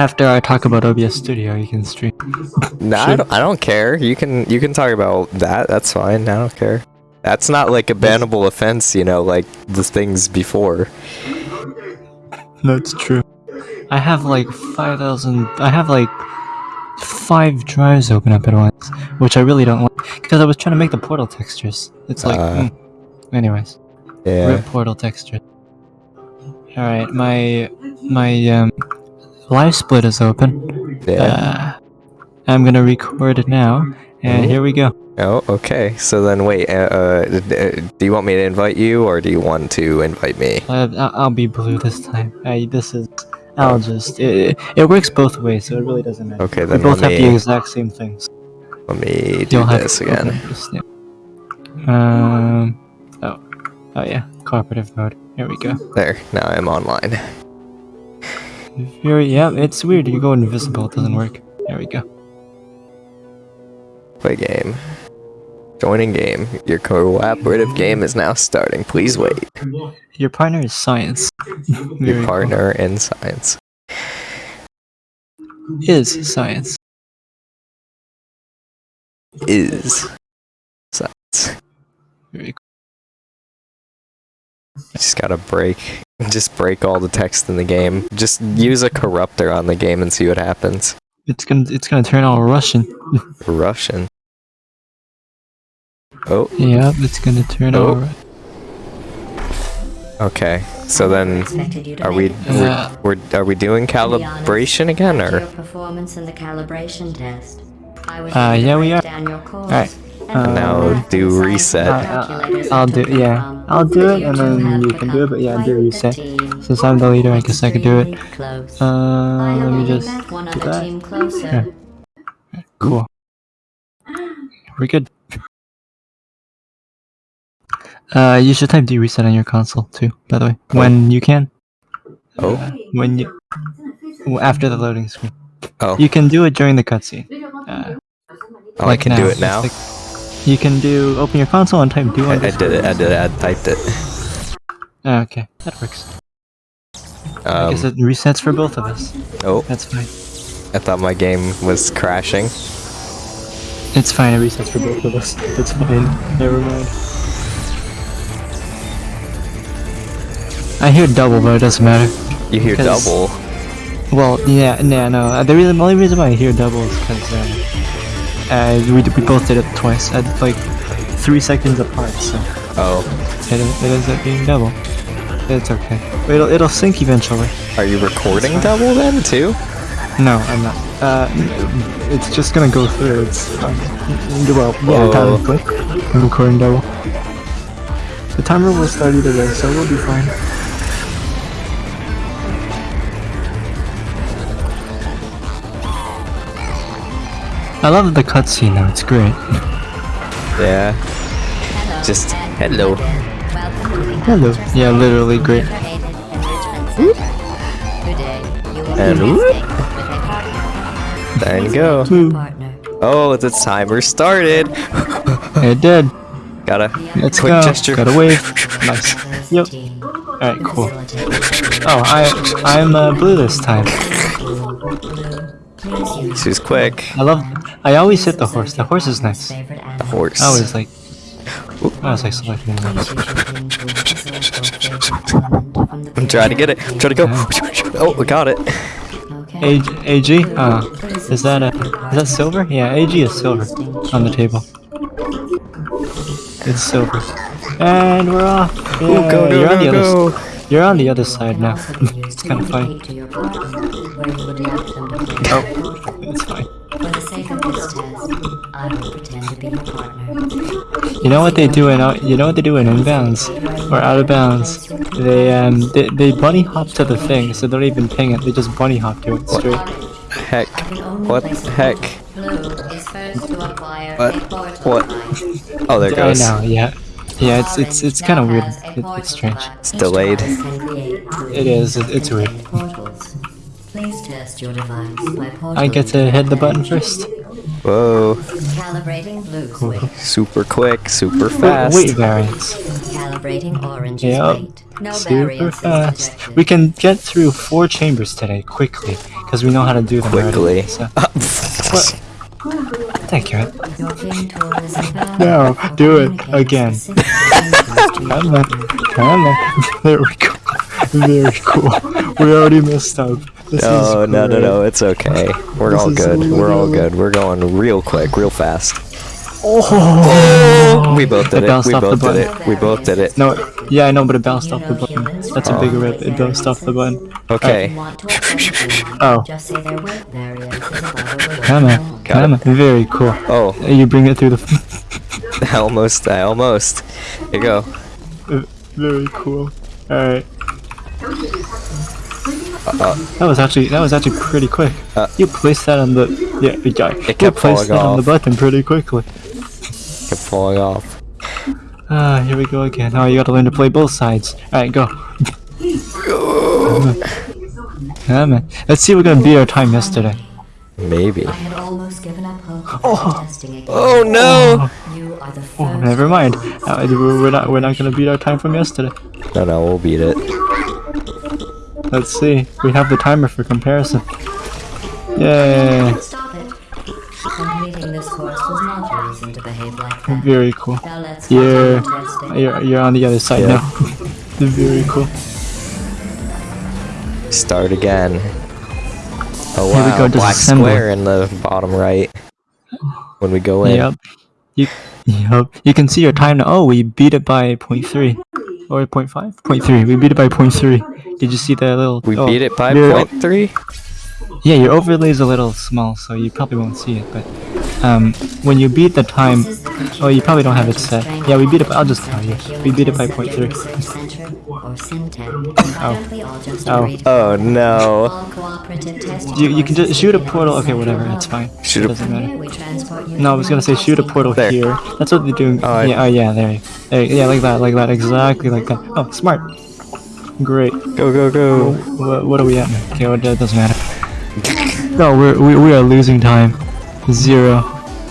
After I talk about OBS Studio, you can stream. Nah, I don't, I don't care. You can you can talk about that. That's fine. I don't care. That's not like a bannable offense, you know, like the things before. That's true. I have like 5,000. I have like five drives open up at once, which I really don't like because I was trying to make the portal textures. It's like, Uh, mm. anyways, Yeah. rip portal texture. All right, my my um LiveSplit is open. Yeah. Uh, I'm gonna record it now, and Ooh. here we go. Oh, okay. So then, wait. Uh, uh, uh, do you want me to invite you, or do you want to invite me? Uh, I'll be blue this time. I, this is. I'll just. It, it works both ways, so it really doesn't matter. Okay, then. We both have me the exact same things. let me do You'll this again. this, yeah. Um. Oh. Oh yeah. Cooperative mode. Here we go. There. Now I'm online. Here, yeah. It's weird. You go invisible. It doesn't work. There we go. Play game. Joining game. Your cooperative game is now starting. Please wait. Your partner is science. Your Very cool. partner in science. is science. is science. Very cool. Just gotta break, just break all the text in the game. Just use a corruptor on the game and see what happens. It's gonna. It's gonna turn all Russian. Russian. Oh, yeah. It's gonna turn all. Oh. Ru- okay. So then, are we Uh, we're, we're we doing calibration again Your or? performance in the calibration test. I was Uh, yeah, we are. Down Alright, and uh, Now do reset. calculators I'll do. Yeah. I'll do it, and then you can do it. But yeah, do reset. Since I'm the leader, I guess I could do it. Uh, let me just one do other that. Yeah. Cool. We're good. Uh, you should type D reset on your console too. By the way, when you can. Oh. Uh, when you after the loading screen. Oh. You can do it during the cutscene. Uh, Oh, I can do it now. You can do open your console and type do I, I did it. I did it. I typed it. Oh, okay, that works. I Um, guess it resets for both of us. oh, That's fine. I thought my game was crashing. It's fine. It resets for both of us. It's fine. Never mind. I hear double, but it doesn't matter. You hear double. Well, yeah, yeah, no. uh, The reason, the only reason why I hear double is because uh, uh, we, we both did it twice at like three seconds apart, so Oh, it, it ends up being double. It's okay. It'll it'll sync eventually. are you recording double then too? No, I'm not. Uh, it's just gonna go through. It's um, well, yeah, technically, I'm recording double. The timer will start either way, so we'll be fine. I love the cutscene though, it's great. Yeah. Just hello. Hello. Yeah, literally great. And whoop. There you go. Woo. Partner. Oh, the timer started. It did. Gotta Let's quick go. gesture. Gotta wave. Nice. Yep. Alright, cool. Oh, I I'm uh, blue this time. She's quick. I love. I always hit the horse. The horse is nice. The horse. I always like. I was like selecting them. I'm trying to get it. I'm trying to go. Oh, we got it. AG, AG? Uh, is that a, is that silver? Yeah, AG is silver on the table. It's silver. And we're off. Yeah, Oh, go, go, you're on the go, other. Go. s- You're on the other side now. it's kind of funny. Oh, it's fine. For the sake of this test, I will pretend to be your partner. You know what they do in out? You know what they do in inbounds or out of bounds? They um they, they bunny hop to the thing, so they don't even ping it. They just bunny hop to it straight. Heck. What the heck? Blue is first to acquire What? What? Oh, there it I goes. know, yeah, yeah. It's it's it's kind of weird. It, it's strange. It's delayed. Each device can create two It is. It, it's weird. portals. Please test your device. I get to hit the button first. Whoa. Calibrating blue switch. Super quick, super Wait, fast. Weight variance. Calibrating orange's Yep. No Super fast. We can get through four chambers today quickly because we know how to do them Quickly. already. So, thank you. Your king tool is invalid No, do it again. specific changes to your Come on, come on. There we go. Very cool. We already messed up. This No, is no, no, no, it's okay. We're This all is good. We're all good. We're going real quick, real fast. Oh, We both did It it. We off the both did it. We both did it. No, yeah, I know, but it bounced off the button. That's a big rip. It bounced off the button. Okay. want Oh. Just say their weight variance is above a little Come on, Got on. Very cool. Oh, You bring it through the. I almost, I almost. Here you go. Very cool. All right. Uh, That was actually that was actually pretty quick. Uh, you placed that on the yeah. You got It you placed that on the button pretty quickly. kept falling off. Ah, here we go again. Oh, you gotta learn to play both sides. All right, go. Come on. Let's see. if We're gonna beat our time yesterday. Maybe. I had almost given up hope of testing again. Oh no! You are the first. Oh, never mind. Uh, we're we're not we're not gonna beat our time from yesterday. No, no, we'll beat it. Let's see. We have the timer for comparison. Yay! Completing this course was not a reason to behave like that. Very cool. Now let's Yeah. You're you're on the other side Yeah. now. Very cool. Start again. Oh Here we wow, go, black disassemble. square in the bottom right. When we go in. Yep. You, yep. You can see your time now. Oh, we beat it by 0.3. Or 0.5? 0.3. We beat it by 0.3. Did you see that little... We oh, beat it by your- point three. Yeah, your overlay is a little small, so you probably won't see it. But um, when you beat the time... This is the computer Oh, you probably don't have it set. Yeah, we beat it by... I'll just tell you. We beat it by Human 0.3. Research Center, or Syntech. Why don't we all just Oh. agree Oh no. all cooperative testing You, you can just shoot a portal. Okay, whatever. hub. It's fine. Shoot it a- doesn't matter. here, we transport you No, I was gonna say shoot a portal There. here. That's what they're doing. Oh, yeah, oh yeah, there. you- there. Yeah, like that, like that, exactly like that. Oh, smart. Great. Go go go. What, what are we at? now? Okay, well, that doesn't matter. No, we're, we, we are losing time. Zero.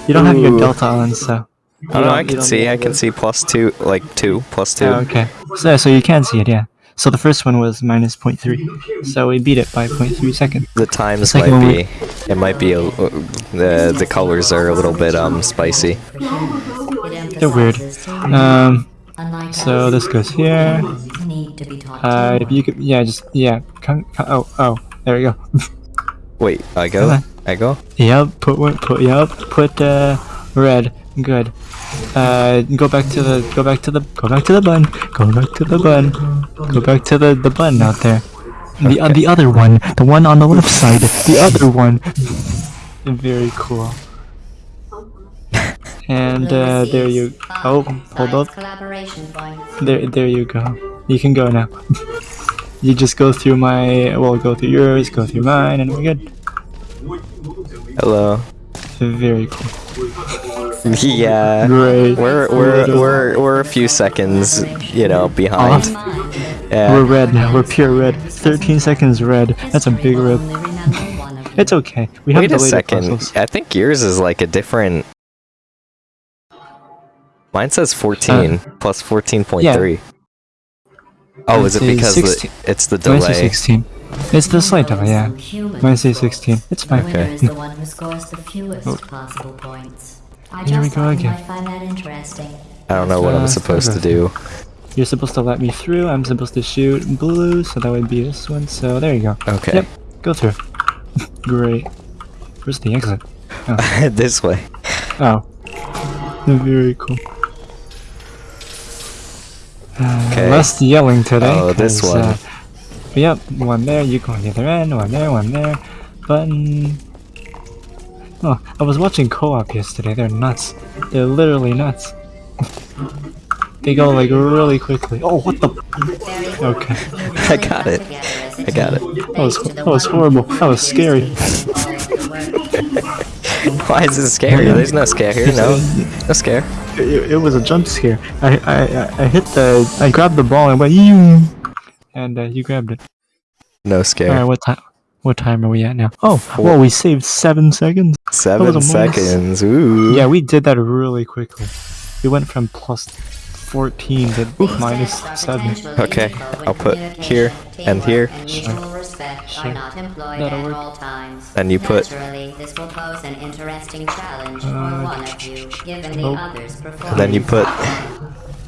You don't have your delta on, so. Oh no, I can see. I can see plus two, like two, plus two. Oh, okay. So, so you can see it, yeah. So the first one was minus 0.3. So we beat it by 0.3 seconds. The times second might one be. It might be. A, uh, the the colors are a little bit um spicy. for humans. It They're weird. Um, so this goes here. humans need to be taught Uh, if you could, yeah, just, yeah. Come, come, oh, oh, there we go. Wait, I go. on. I go. Yep, put one, put, yep, put, uh, red. Good. Uh, go back to the, go back to the, go back to the button. Go back to the button. Go back to the, the button out there. The, uh, the other one. The one on the left side. The other one. Very cool. And, uh, there you, oh, hold up. Collaboration. There, there you go. You can go now. you just go through my, well, go through yours, go through mine, and we're good. Hello. Very cool. yeah. Great. We're we're we're we're a few seconds, you know, behind. We're red now. We're pure red. 13 seconds red. That's a big rip. It's okay. We have Wait a second. puzzles. I think yours is like a different. Mine says 14 uh, plus 14.3. Oh, is it because the, it's the Mine says delay? 16. It's the slight delay, yeah. Mine says 16. It's The fine. Okay. the one who scores the fewest possible points. I Here we go again. might find that interesting. I don't know what I'm Uh, supposed to do. You're supposed to let me through. I'm supposed to shoot blue, so that would be this one. So there you go. Okay. Yep. Go through. Great. Where's the exit? this way. Oh. Very cool. Uh, Okay. Less yelling today. Oh, this one. Uh, yep, one there, you go on the other end, one there, one there. Button. Oh, I was watching co-op yesterday. They're nuts. They're literally nuts. they go like really quickly. Oh, what the? Okay. I got it. I got it. That was that was horrible. That was scary. Why is it scary? There's no scare here. No, no scare. It, it was a jump scare. I, I I- I hit the I grabbed the ball and went you, and uh, you grabbed it. No scare. All right, what time? What time are we at now? Oh, well, we saved seven seconds. Seven was a minus- seconds. Ooh. Yeah, we did that really quickly. We went from plus 14 to minus 7. Okay, I'll put here and here. Sure. Respect Sure. are not employed That'll at work. all times. And you put- Naturally, this will pose an interesting challenge for Uh, one of you, given the oh. others' performance. Then you put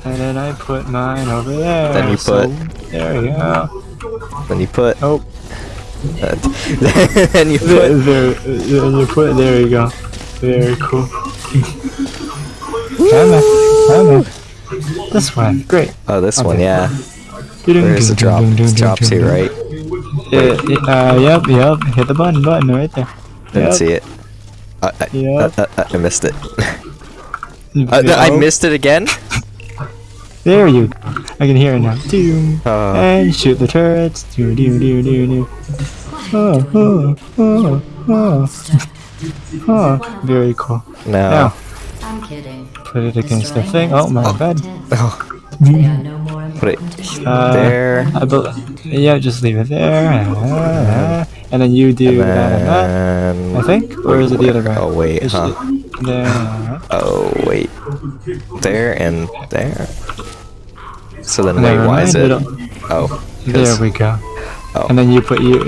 And then I put mine over there. Then you so- put- There we go. then you put Oh, then you put there, there you put, there you go. Very cool. Come on, come on. This one, great. Oh this one, Okay. yeah. Where's a drop? It drops here, right? Uh, uh, yep, yep. Hit the button, button right there. Didn't Yep. see it. Uh, I, Yep. uh, uh, I missed it. Uh, th- I Oh, missed it again. There you. I can hear it now. Doom. Uh, and shoot the turrets. Do do do do do. Oh oh oh oh. Oh, very cool. no. Now, I'm kidding. put it against the thing. Oh my nests bad. of They are no more Put it important to humans Uh, there. I yeah, just leave it there. Uh, and then you do And that and that. then. I think, or is it the other way? Oh wait, It's huh? There. Oh wait. There and there. So then wait, why is it? Oh. There we go. Oh. And then you put you.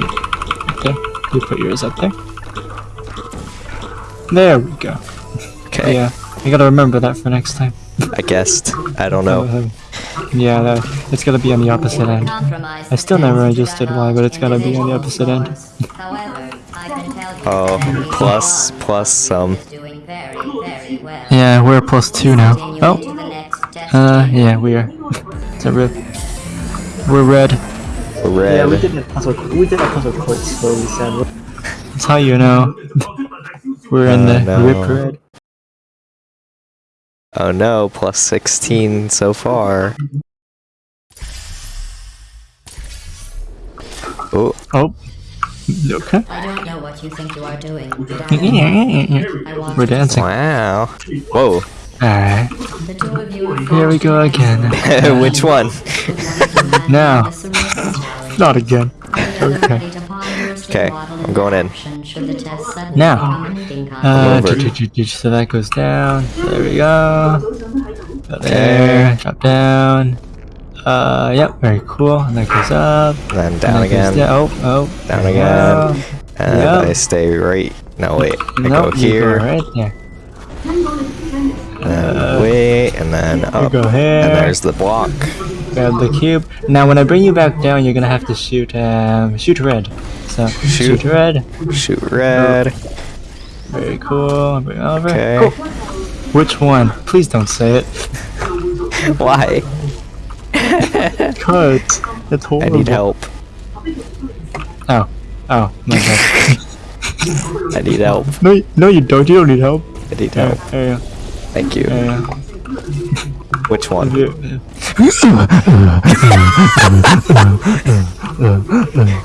Okay. You put yours up there. There we go. Okay. Yeah. You gotta remember that for next time. I guessed. I don't know. Uh, yeah, that, it's gotta be on the opposite end. I still never past understood why, but it's gotta be on the opposite end. scores. However, I can tell you Oh, plus some. is doing very, very well. Yeah, we're plus two now. Oh, into the next test uh, yeah, we are. It's a rip. We're red. Red. that puzzle. We did that puzzle quite slowly, sadly. That's how you know. We're in Uh, the no. rip red. Oh no, plus 16 so far. Oh, Oh. Okay. I don't know what you think you are doing, but I, I want We're dancing. wow. Whoa. Alright. The two of you are Here we go again. Which one? Now. Not again. Okay. Okay, I'm going in. Now. Uh, so that goes down. There we go. Go there. Drop down. Uh, yep, very cool. And that goes up. And then down that goes again. down. Oh, oh. Down again. go. And Yep. I stay right. No, wait. I Nope, go you here. go right there. And then wait. And then You up. go here. And there's the block. Grab the cube. Now, when I bring you back down, you're gonna have to shoot, um, shoot red. So, Shoot. shoot red. Shoot red. Very cool. Bring over. Okay. Cool. Which one? Please don't say it. Why? Cut. That's I horrible. need help. Oh. Oh, my bad. I need help. no, no, you don't. You don't need help. I need help. there you Thank you. There you Which one? Go.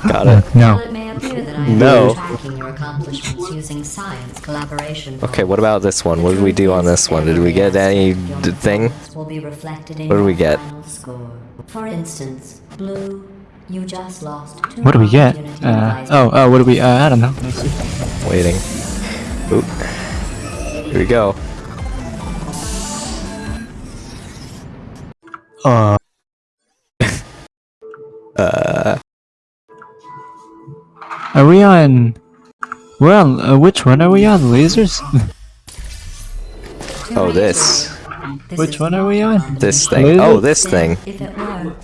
Got it. No. While it may appear that I am No. tracking your accomplishments using science collaboration. Okay, what about this one? What did we do on this one? Did we get any d- thing? Will be reflected in What do we get? For instance, Blue, you just lost two What do we get? Uh, oh, oh, what do we, uh, I don't know. Waiting. Oop. Here we go. Uh, Uh, are we on, we're on, uh, which one are we on? Lasers? Oh, this. this Which one are we on? This thing. Laser? Oh, this thing. Were,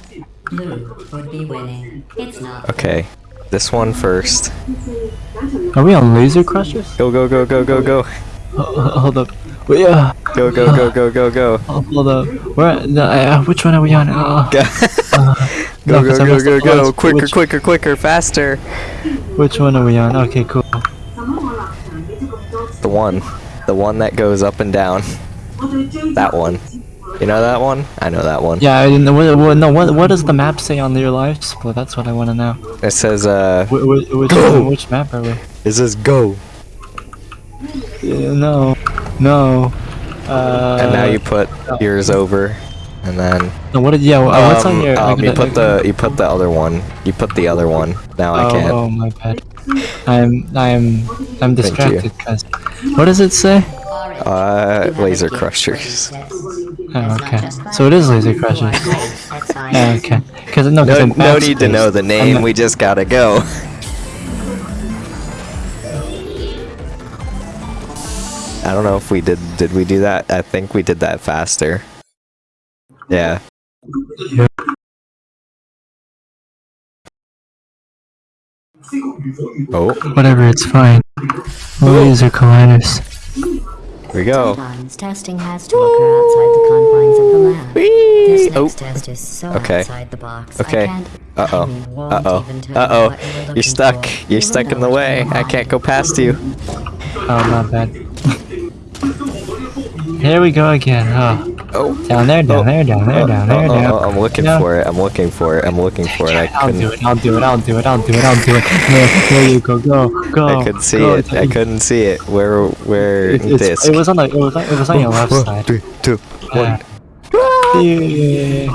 Blue would be winning. It's not. Okay. This one first. Are we on laser crushers? Go, go, go, go, go, go. Uh, hold up. Wait, uh, Go, go, go, go, go, go. oh, hold up. Where, no, uh, which one are we on? Uh, Go, no, go, I go, messed go, up. go. Quicker, which, quicker, quicker, faster. Which one are we on? Okay, cool. The one. The one that goes up and down. That one. You know that one? I know that one. Yeah, I didn't know. What, what, no, what, what does the map say on your LiveSplit? That's what I want to know. It says, uh, Wh- wh- which, Go! which map are we? it says go. Yeah, no, no. Uh, And now you put yours over. And then No, what did, yeah, uh, what's on um, your? um, I'm you gonna- put the you put the other one. You put the other one. Now I oh, can't. Oh, my bad. I'm I'm I'm distracted because what does it say? Uh, laser crushers. Oh, okay. So it is laser crushers. Okay. Because No, in no need to know the name. not- We just gotta go. I don't know if we did. Did we do that? I think we did that faster. Yeah. Oh, Whatever, it's fine. Laser colliders. here we go. Sometimes testing has to occur outside the confines of the lab. This Oh, test is so Okay. outside the box. Okay. Uh oh. I Uh oh. Uh you oh. what you were You're stuck. for, You're even stuck in the way. I can't go past you. Oh, not bad. Here we go again. Oh, Oh. down there, down Oh. there, down there, down there, Oh, oh, down. oh, I'm looking No. for it. I'm looking for it. I'm looking for it. I I'll do couldn't. it. I'll do it. I'll do it. I'll do it. I'll do it. There, there you go. Go, go. I couldn't see go. it. I couldn't see it. Where? Where? It, it's- disc? it was on the. It was. On, it was on your left One, side. three, two, one. Uh, yeah.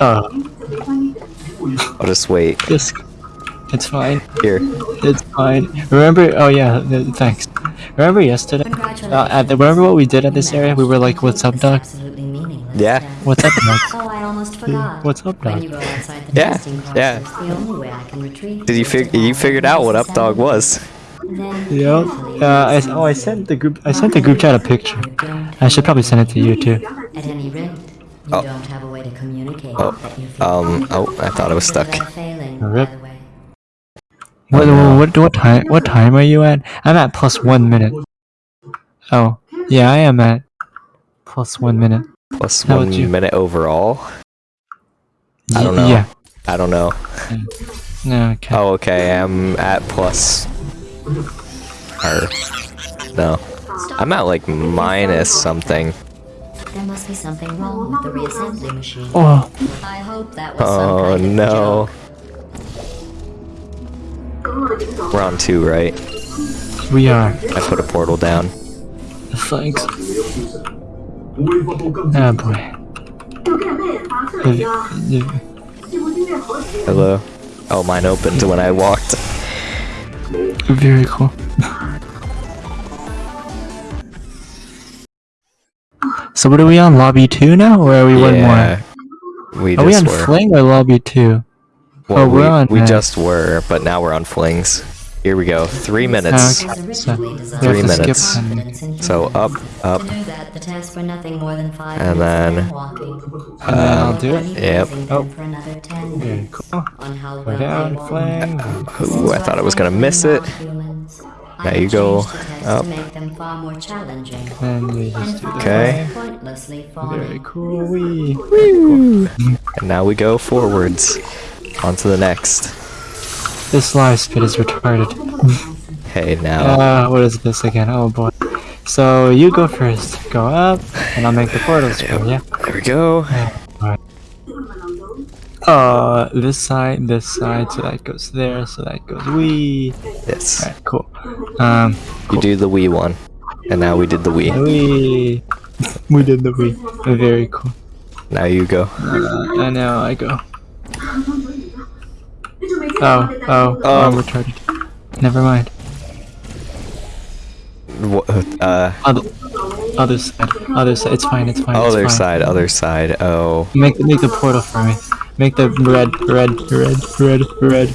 Oh, I'll just wait. this. It's fine. Here. It's fine. Remember? Oh yeah. Thanks. Remember yesterday? Congratulations. Uh, at the, remember what we did at this area? We were like, "What's up, It's dog? Yeah. What's up, dog?" Oh, I almost forgot. What's up, When dog? you go outside the Yeah, yeah. process, the only way I can retrieve Did you is to fig? You figured out what process Updog was? Then Yep. Uh, I, oh, I sent the group. I sent the group chat a picture. I should probably send it to you too. At any rate, you Oh. don't have a way to communicate Oh, that you feel Um. Oh, I thought I was stuck. Without failing, by Rip. The way. What, what, what time? What time are you at? I'm at plus one minute. Oh, yeah, I am at plus one minute. Plus How one minute overall. I don't know. Yeah. I don't know. No, okay. Oh, okay. I'm at plus. Or no, I'm at like minus something. There must be something wrong with the reassembly machine. Oh, I hope that was some Oh kind of oh, no. joke. We're on two, right? we are. I put a portal down. Thanks. Oh boy. Hello. Oh, mine opened when I walked. Very cool. So what are we on? Lobby two now, or are we one more? We Are we on were. Fling or Lobby two? Well, Oh, we're we, on, we uh, just were, but now we're on flings. Here we go. Three minutes. Okay. Was So, Three skip minutes. one. confidence in So up, up. To do that, the tests were nothing more than five And then- of walking. And then I'll do it. Yep. Oh. For another 10 Very minutes cool. on how Go down, they Ooh, I thought I was gonna miss it. Non-humans. Now you go changed the tests up. Make them far more challenging. And we just do Okay. Very fawning. cool. Wee. And now we go forwards. On to the next. This LiveSplit is retarded. Hey, now. Uh, what is this again? Oh boy. So you go first. Go up, and I'll make the portals for you. There we go. Uh, this side, this side, so that goes there, so that goes wee. Yes. Alright, cool. Um, You do the Wii one. And now we did the Wii. wee. We did the wee. Very cool. Now you go. Uh, and now I go. Oh, oh, oh, I'm retarded. Never mind. What, Uh, Other, other side, other side. It's fine. It's fine. other it's fine. side, other side. Oh. Make make the portal for me. Make the red, red, red, red, red.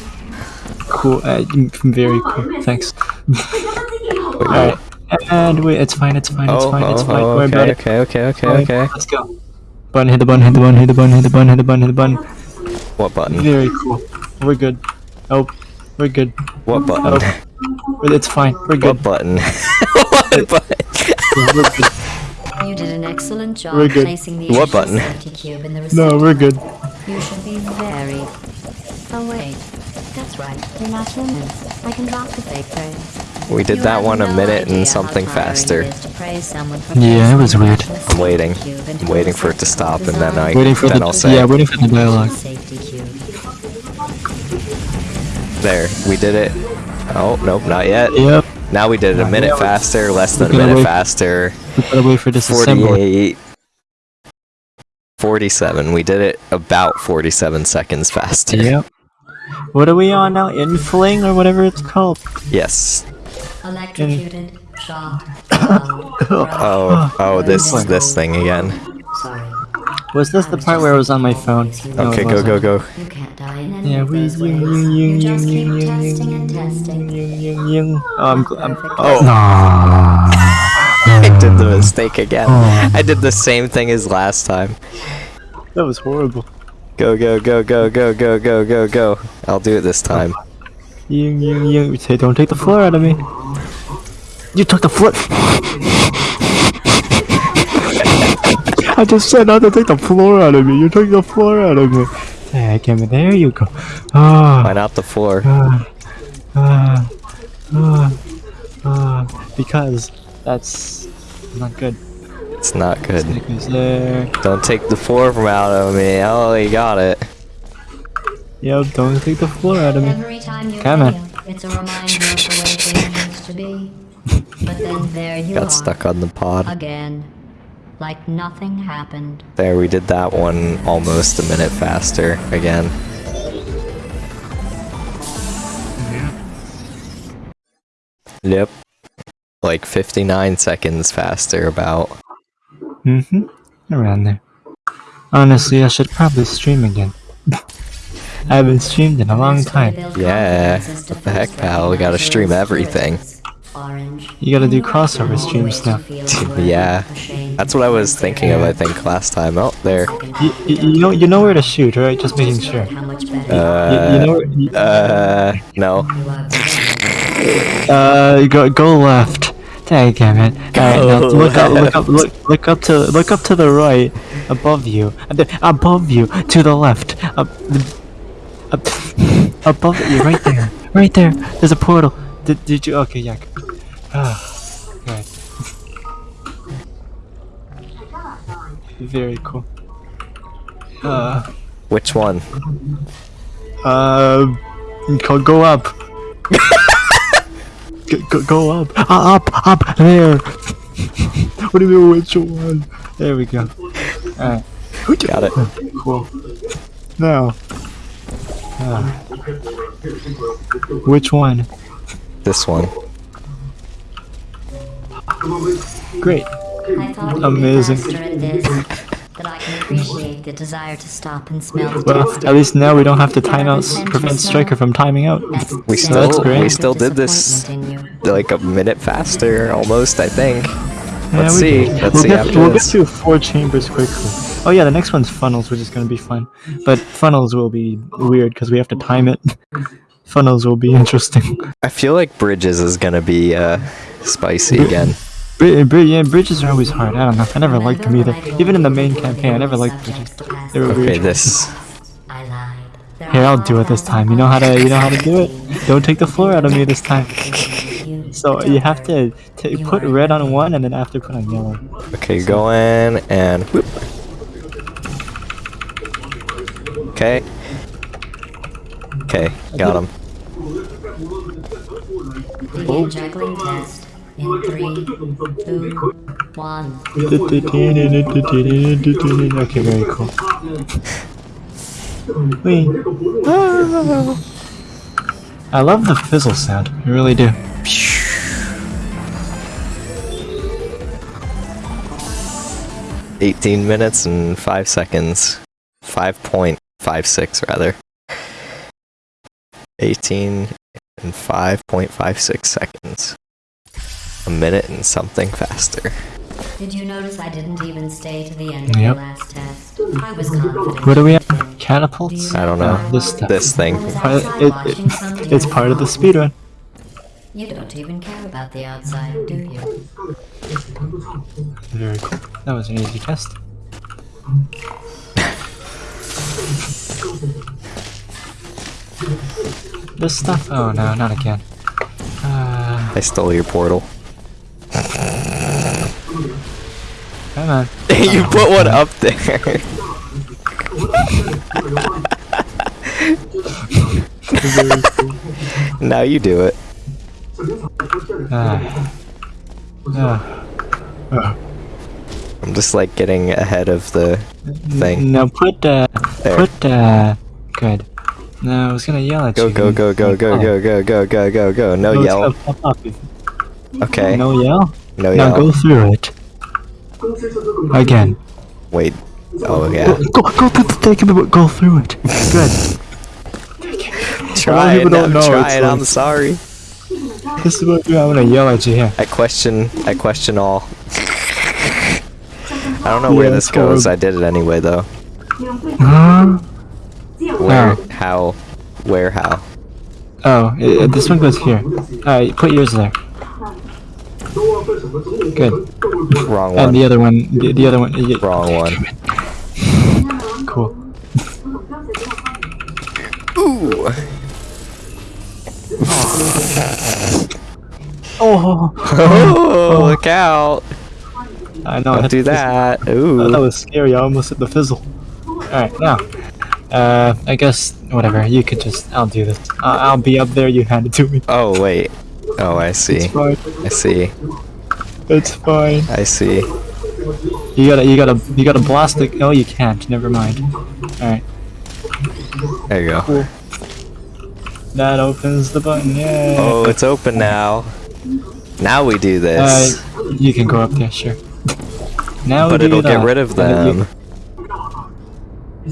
Cool. Uh, very cool. Thanks. Alright. And wait, it's fine. It's fine. It's Oh, fine. It's oh, fine. oh, Worry about okay, okay, okay, okay, okay. Let's go. Button. Hit the button. Hit the button. Hit the button. Hit the button. Hit the button. Hit the button. What button? Very cool. We're good. Oh, we're good. What button? It's fine. We're good. What button? what button? We're good. You did an excellent job We're good. placing the What button? cube in the No, we're good. You should be very. Oh wait, that's right. You're not humans. I can drop the fake praise. We did that one a minute and something faster. it is to praise someone for Yeah, it was weird. I'm waiting. safety cube into I'm waiting for it to stop and then I Waiting for then the I'll say yeah, waiting for the dialogue. There. We did it. Oh nope, not yet. Yep. Now we did it a minute faster, less than a minute wait- faster. We gotta wait for disassembly. 48 47. We did it about 47 seconds faster. Yep. What are we on now? Infling or whatever it's called? Yes. Electrocuted, shocked, bound, Oh, oh, this this thing again. Sorry. Was this the part where it was on my phone? No, Okay, go go go. You can't die in any Yeah, of we those yung ways. yung You yung just keep yung yung testing yung yung yung yung. Oh, I'm, I'm Oh, oh. I did the mistake again. I did the same thing as last time. That was horrible. Go go go go go go go go go. I'll do it this time. Yung yung yung. Say, don't take the floor out of me. You took the floor. I just said not to take the floor out of me. You took the floor out of me. Hey, me. There you go. Ah. Why not the floor? Ah, ah, ah, ah, because that's not good. It's not good. Don't take the floor from out of me. Oh, you got it. Yep, don't take the floor out of me. Every time you Come on. fail, it's a reminder of the way things used to be. But then there you are. Got stuck on the pod. Again. Like nothing happened. There, we did that one almost a minute faster again. Yep. Like 59 seconds faster, about. Mm-hmm. Around there. Honestly, I should probably stream again. I haven't streamed in a long time. Yeah, what the heck, pal, we gotta stream everything. You gotta do And crossover always streams now. Yeah, That's what I was thinking of, I think, last time. Oh, there. You, you, you know you know where to shoot, right? Just making sure. look How much better You, you know where, you- Uh, no. you are today. Uh, go go left. Dang it! Alright, now Go look up, look up, look look up to look up to the right, above you, above you, to the left, up, the, up above you, right there, right there. There's a portal. Did did you? Okay, yeah. Ah, right. Very cool. Uh, Which one? uh, go, go up. go, go, go up. Uh, up, up, there. what do you mean, which one? There we go. Alright. Got it. Cool. Now. Uh, which one? This one. Great. I thought Amazing. be at this, that I can appreciate the desire to stop and smell the Well, taste at least now we don't have to time out, prevent Striker from timing out. We sense still- of we still did this. disappointment in you. Like a minute faster, almost, I think. Let's see. Let's we'll see get, after we'll get this. through four chambers quickly. Oh yeah, the next one's funnels, which is gonna be fun. But funnels will be weird because we have to time it. funnels will be interesting. I feel like Bridges is gonna be, uh, spicy again. Bri- bri- yeah, bridges are always hard. I don't know. I never liked them either. Even in the main campaign, I never liked bridges. They were Okay, weird. this. I lied. Here, I'll do it this time. You know how to, you know how to do it. Don't take the floor out of me this time. You So don't you have to t- put red on one and then after put on yellow. Okay, go in and whoop. Okay. Okay, got him. Begin juggling test in three, two, one. Okay, very cool. Wee. Ah. I love the fizzle sound. I really do. Eighteen minutes and five seconds. Five point five six rather. Eighteen and five point five six seconds. A minute and something faster. Did you notice I didn't even stay to the end of Yep. the last test? I was confident. What are we at? you'd. Catapults? I don't know. This. This thing. I was Part- outside it- it- it's part of the else. speedrun. You don't even care about the outside, do you? Very cool. That was an easy test. this stuff? Oh no, not again. Uh, I stole your portal. come on. you put one up there. now you do it. Ah. Ah. Ah. I'm just like getting ahead of the thing. Now put uh, There. put uh, good. No, I was gonna yell at Go, you. go, go, go, go, go, go, go, go, go, go. No Oh, yell. gonna pop up. Okay. No yell? No yell. Now go through it. Again. Wait. Oh, yeah. Go, go, take it, go through it. Good. Try it. people don't I'm know, it's trying. I'm sorry. This is what I'm gonna yell at you here. I question. I question all. I don't know where this goes. horrible. I did it anyway, though. Huh? Where? Oh. How? Where? How? Oh, uh, this one goes here. Alright, put yours there. Good. Wrong one. And the other one, the, the other one. yeah, Wrong one. Cool. Ooh. Oh, Oh, look out! I know. I Don't had do that. Oh, that was scary. I almost hit the fizzle. Alright, now. Uh, I guess, whatever. You could just. I'll do this. I'll, I'll be up there. You hand it to me. Oh wait. Oh, I see. It's fine. I see. It's fine. I see. You gotta, you gotta, you gotta blast it. Oh, you can't. Never mind. Alright. There you go. That opens the button. Yay. Oh, it's open now. Now we do Uh, this. you can go up there, sure. Now But we do it'll get rid of them.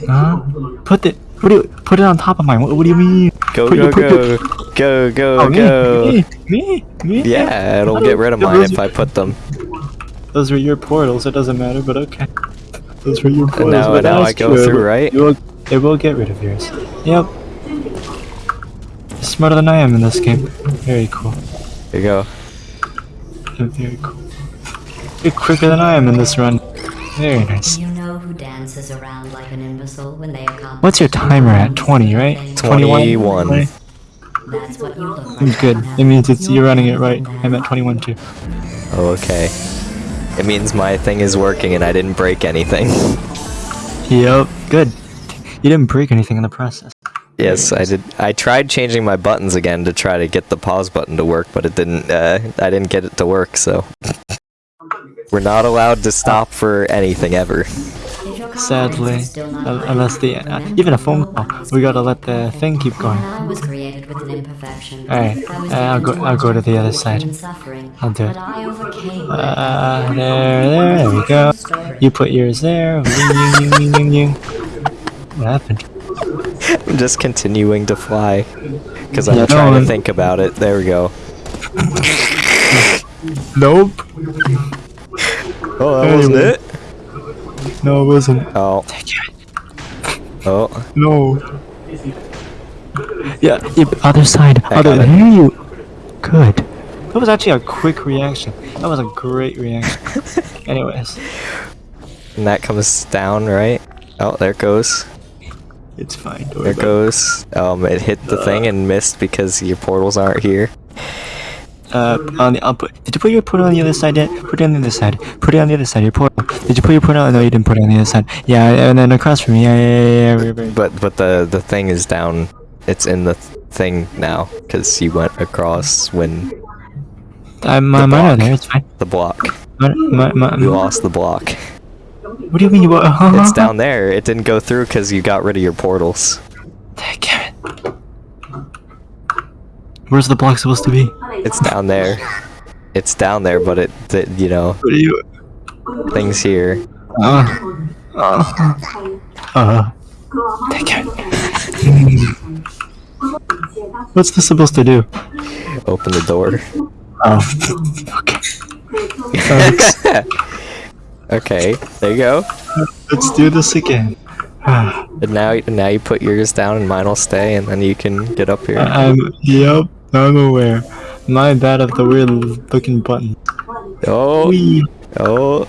Huh? Put it. What do you put it on top of mine? What, what do you mean? Go, put go, put go. Go, go, Oh, go. me, me, me. Yeah, it'll get rid of mine if I put them. Those were your portals. It doesn't matter, but okay. Those were your portals. now- but now I go true. through, right? It will, it will get rid of yours. Yep. Smarter than I am in this game. Very cool. There you go. Very cool. You're quicker than I am in this run. Very nice. You know who dances around like an imbecile when they accomplish What's your timer at? 20, right? 21. 20? That's what you look like. Good. It means it's you're running it right. I'm at 21 too. Oh, okay. It means my thing is working and I didn't break anything. Yep. Good. You didn't break anything in the process. Yes, I did. I tried changing my buttons again to try to get the pause button to work, but it didn't. Uh, I didn't get it to work. So we're not allowed to stop for anything ever. If your confidence Sadly, is still not un- high, unless the uh, even a phone call, we gotta let the thing keep going. I was created with an imperfection. Alright, I was uh, I'll go- I'll go to the other side. and I'll do it. Overcame. Uh, there, there, there we go. You put yours there. What happened? I'm just continuing to fly because I'm Yeah, trying no, to think about it. There we go. Nope. Oh, that wasn't it? No, it wasn't. Oh, oh. No. Yeah, yeah other side. I other got it. There you. Good. That was actually a quick reaction. That was a great reaction. Anyways, And that comes down, right? Oh, there it goes. It's fine. There it goes. Um, it hit the thing and missed because your portals aren't here. Uh, on the, I'll put, did you put your portal on the other side yet? Put it on the other side. Put it on the other side. Your portal. Did you put your portal? No, you didn't put it on the other side. Yeah, and then across from me. Yeah, yeah, yeah, yeah. But but the the thing is down. It's in the thing now because you went across when I'm, mine block. there. It's fine. the block. My, my, my, You lost the block. What do you mean you? Uh, It's down there. It didn't go through because you got rid of your portals. Damn it. Where's the block supposed to be? It's down there. It's down there, but it, the, you know, What are you? things here. Uh, uh, uh. Damn it. What's this supposed to do? Open the door. Oh. okay. Okay, there you go. Let's do this again. Ah, And now, now you put yours down, and mine will stay, and then you can get up here. I'm. Yep. I'm aware. My bad of the weird looking button. Oh, Wee. oh,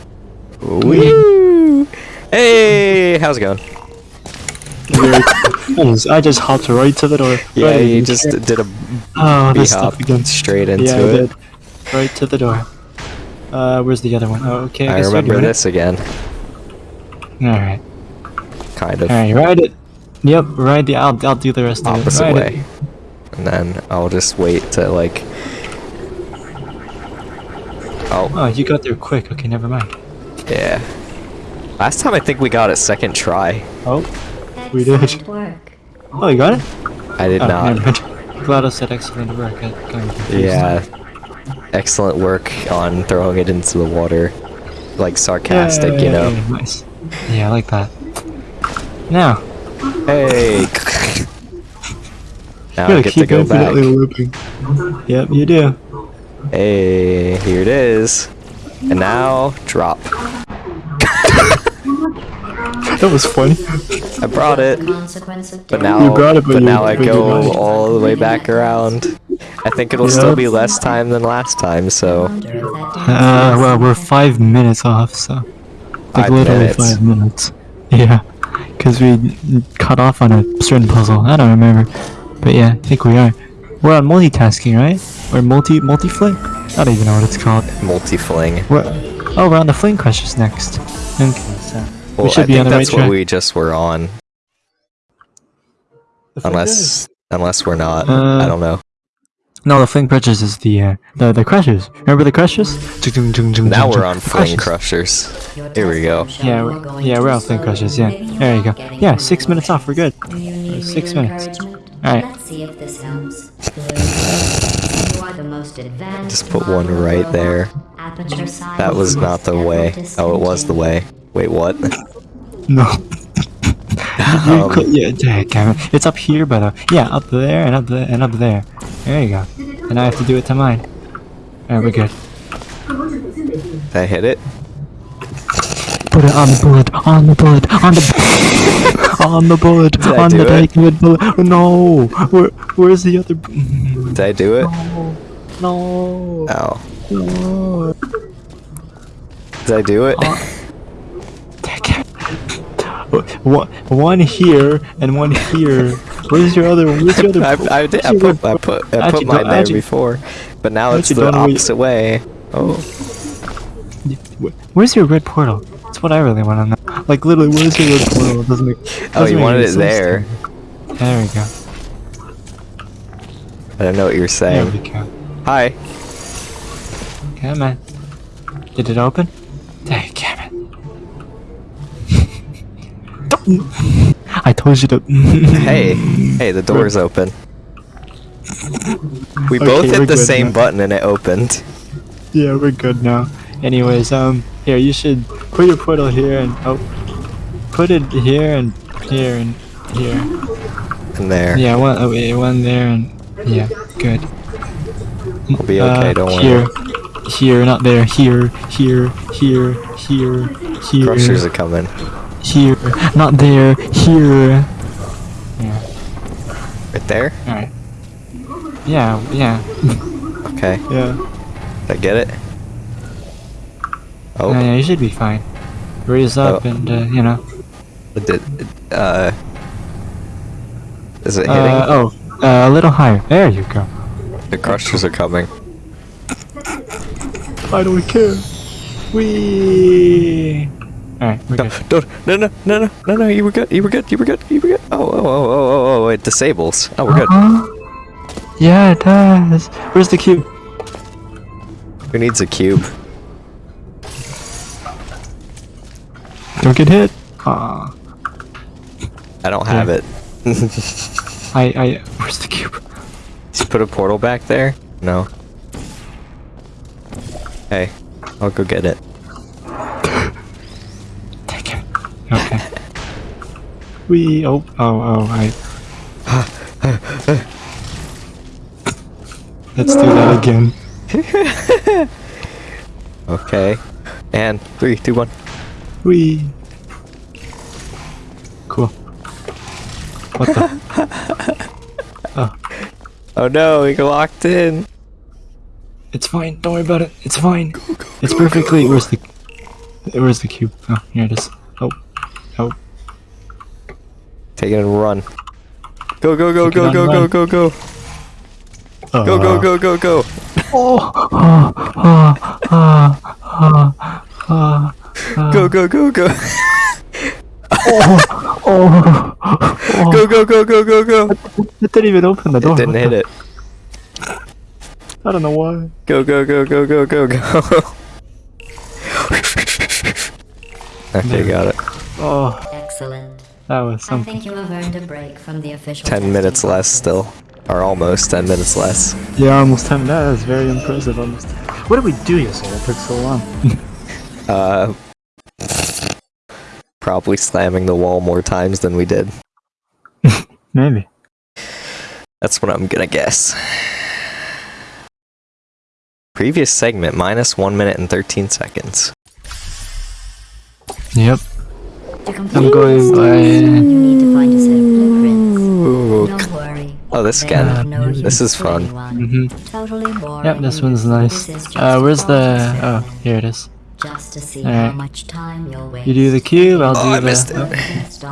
woo! Hey, how's it going? I just hopped right to the door. Yeah, Right you just did a Oh, bee this stuff hop again. straight into yeah, it. Right to the door. Uh, where's the other one? Oh, okay. I, I guess you're remember doing this again, All right. kind of All right. Ride it. Yep. Ride the. I'll. I'll do the rest of it. opposite Ride way. And then I'll just wait to like. Oh, Oh, you got there quick. Okay, never mind. yeah. Last time I think we got it second try. Oh, We did. Excellent work. Oh, you got it? I did Oh, not. never mind. GLaDOS said excellent work. I got confused. Yeah. Excellent work on throwing it into the water. Like sarcastic, you know. Yay, Nice. Yeah, I like that. Now, Hey. now I gotta get to go back. looping. Yep, you do. Hey, here it is. And now drop. That was funny. I brought it. But now, You brought it, but but you- now I but you go all the way back around. I think it'll Yeah. still be less time than last time, so Wonder if that Uh, well, we're five minutes off, so. Like Five literally minutes. five minutes. Yeah. Because we cut off on a certain puzzle. I don't remember. But yeah, I think we are. We're on multitasking, right? Or multi multi fling? I don't even know what it's called. multi-fling. We're oh, we're on the fling questions next. Okay, so Well, should I be think on the right that's what track. we just were on, unless unless we're not. Uh, I don't know. No, the fling Crushers is the uh, the the Crushers. Remember the Crushers? Now we're on fling crushers. Your Here we go. Yeah, we're, yeah, we're on fling Crushers. Yeah, there you go. Yeah, six minutes off. We're good. Do you need Six minutes. Alright. Let's see if this helps. Good. You are the most advanced Just put one right there. That was not the way. Oh, it was the way. Wait, what? No. Um, yeah, damn it. It's up here, but uh, yeah, up there and up there and up there. There you go. And I have to do it to mine. Alright, we're good. Did I hit it? Put it on the bullet, on the bullet, on the on the bullet, on the diamond bullet. No, where where's the other? Did I do it? No, No. Oh. no. Did I do it? It. Uh, One, one here and one here. Where's your other? Where's your other? I, I did. I put. I put. I put mine there before, but now it's the opposite way. Oh, Where's your red portal? That's what I really want to know. Like literally, where's your red portal? It doesn't make. oh, doesn't you make wanted it there. There we go. I don't know what you're There saying. we go. Hi. Come on. Did it open? Dang I told you to. Hey. Hey, the door's open. We both hit the same now. button and it opened. Yeah, we're good now. Anyways, um, here you should put your portal here and oh, put it here and here and here. And there. Yeah, one, oh, one there and yeah, good. We'll be okay, Uh, don't worry. Here, here, not there. Here, here, here, here, here, Crushers are coming. Here, not there. Here. Yeah. Right there? All right. Yeah, yeah, Okay. yeah. Did I get it? Oh, Uh, yeah, you should be fine. Raise up Oh. and uh, you know. it did. Uh. Is it hitting? Uh, oh, uh, a little higher. There you go. The crushers are coming. I don't care. We. Alright, we're No, good. don't, no, no, no, no, no, no, you were good, you were good, you were good, you were good. Oh, oh, oh, oh, oh, oh, it disables. Oh, we're good. Huh? Yeah, it does. Where's the cube? Who needs a cube? Don't get hit. Aw. I don't have Yeah. it. I, I. Where's the cube? Just put a portal back there? No. Hey, I'll go get it. Take it. Okay. we. Oh, oh, oh, I. Let's do that again. Okay. And three, two, one. We. Cool. What the? oh, Oh no, we got locked in. it's fine. Don't worry about it. It's fine. it's perfectly. Where's the? Where's the cube? Oh, here it is. Oh, oh. Take it and run. Go, go, go, Take go, go, go, go, go. Go, go, go, go, go. Oh, ah, ah, ah, ah, ah. Go, go, go, go. Oh, oh, Go, go, go, go, go, go. it didn't even open the door. It didn't hit it. I don't know why. Go, go, go, go, go, go, go. Okay, got it. Oh, Excellent. That was I think you have earned a break from the official. 10 minutes less still. Or almost 10 minutes less. Yeah, almost 10 minutes. That is very impressive. Almost. What did we do yesterday? It took so long. Uh, probably slamming the wall more times than we did. Maybe. That's what I'm gonna guess. Previous segment, minus 1 minute and 13 seconds. Yep. To complete I'm going by- task, You need to find a set of blueprints. Don't worry. Oh, this again. are This is fun. Mm-hmm. Totally. Yep, this one's nice. This is just Uh, where's the... Oh, here it is. Just to see Alright. how much time you'll waste. You do the cube, I'll Oh, do I the... missed it. oh, These.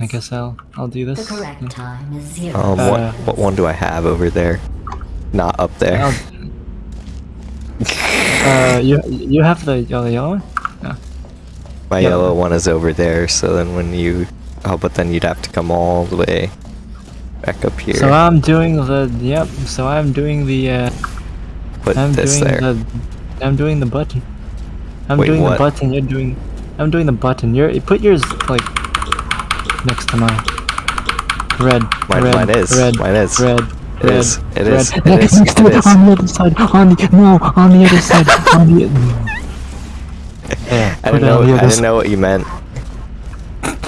I guess I'll I'll do The this. correct time is zero. Um, Uh, what, what one do I have over there? Not up there. Uh, you you have the yellow yellow one? My yeah. yellow one is over there, so then when you... Oh, but then you'd have to come all the way back up here. So I'm doing the yep. So I'm doing the uh, Put I'm this doing there. the I'm doing the button. I'm Wait, doing what? the button. You're doing. I'm doing the button. You're put yours like next to mine. Red. Mine- red, mine is. Red. Mine is. Red. It red, is. It red. is. It is. next to It it, is. On the other side. On the no. On the other side. on the. I didn't know. I didn't know what you meant.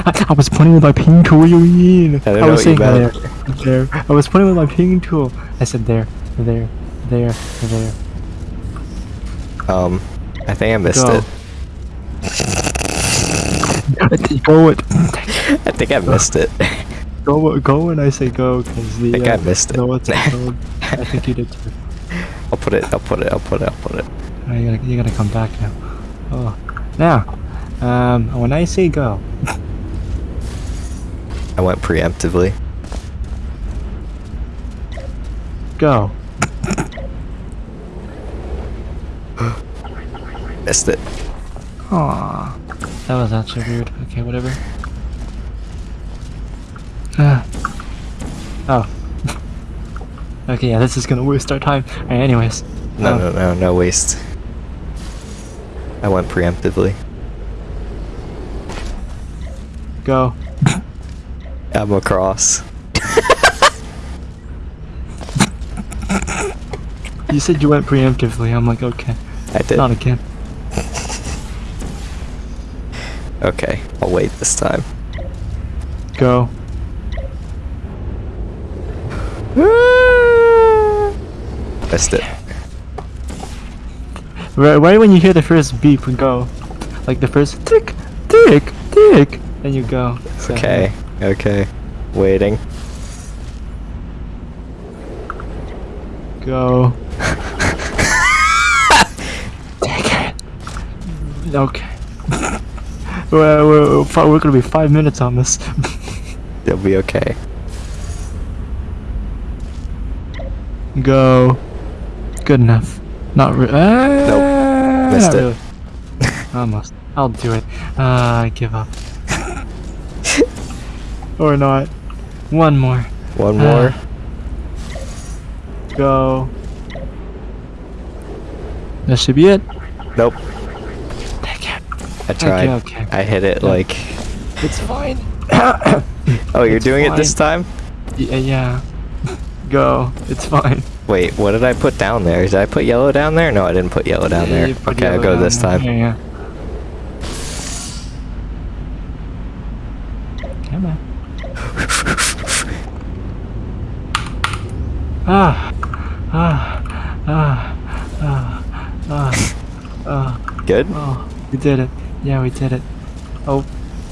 I, I was pointing with my ping tool. What do you mean? didn't know was saying there, there. I was pointing with my ping tool. I said there, there, there, there. Um, I think I missed Go. it. go it. I think I missed it. Go, go when I say go, because the. I think uh, I missed it. No, what's it called? I think you did too. I'll put it. I'll put it. I'll put it. I'll put it. Oh, you gotta, you gotta come back now. Oh, now, um, when I say go, I went preemptively. go. Missed it. Aww, that was actually weird. Okay, whatever. Ah. oh. okay, yeah, this is gonna waste our time. Alright, anyways. No, um, no, no, no waste. I went preemptively. Go. I'm across. You said you went preemptively. I'm like, okay. I did. Not again. Okay, I'll wait this time. Go. Missed it. Right, right when you hear the first beep, and go. Like the first tick, tick, tick, then you go. So, Okay, okay. Waiting. Go. Take it. Okay. well, we're, we're, we're gonna be five minutes on this. It'll be okay. Go. Good enough. Not really. Uh, Missed not it. Really. Almost. I'll do it. Uh, I give up. or not. One more. One Uh, more. Go. That should be it. Nope. Take it. I tried. okay. I hit it Yeah. like. It's fine. Oh, you're It's doing it this time? yeah, yeah. Go. It's fine. Wait, what did I put down there? Did I put yellow down there? No, I didn't put yellow down there. Okay, I'll go this time. Yeah, yeah. Come on. Ah, ah, ah, ah, ah, ah. Good? Oh, we did it. Yeah, we did it. Oh,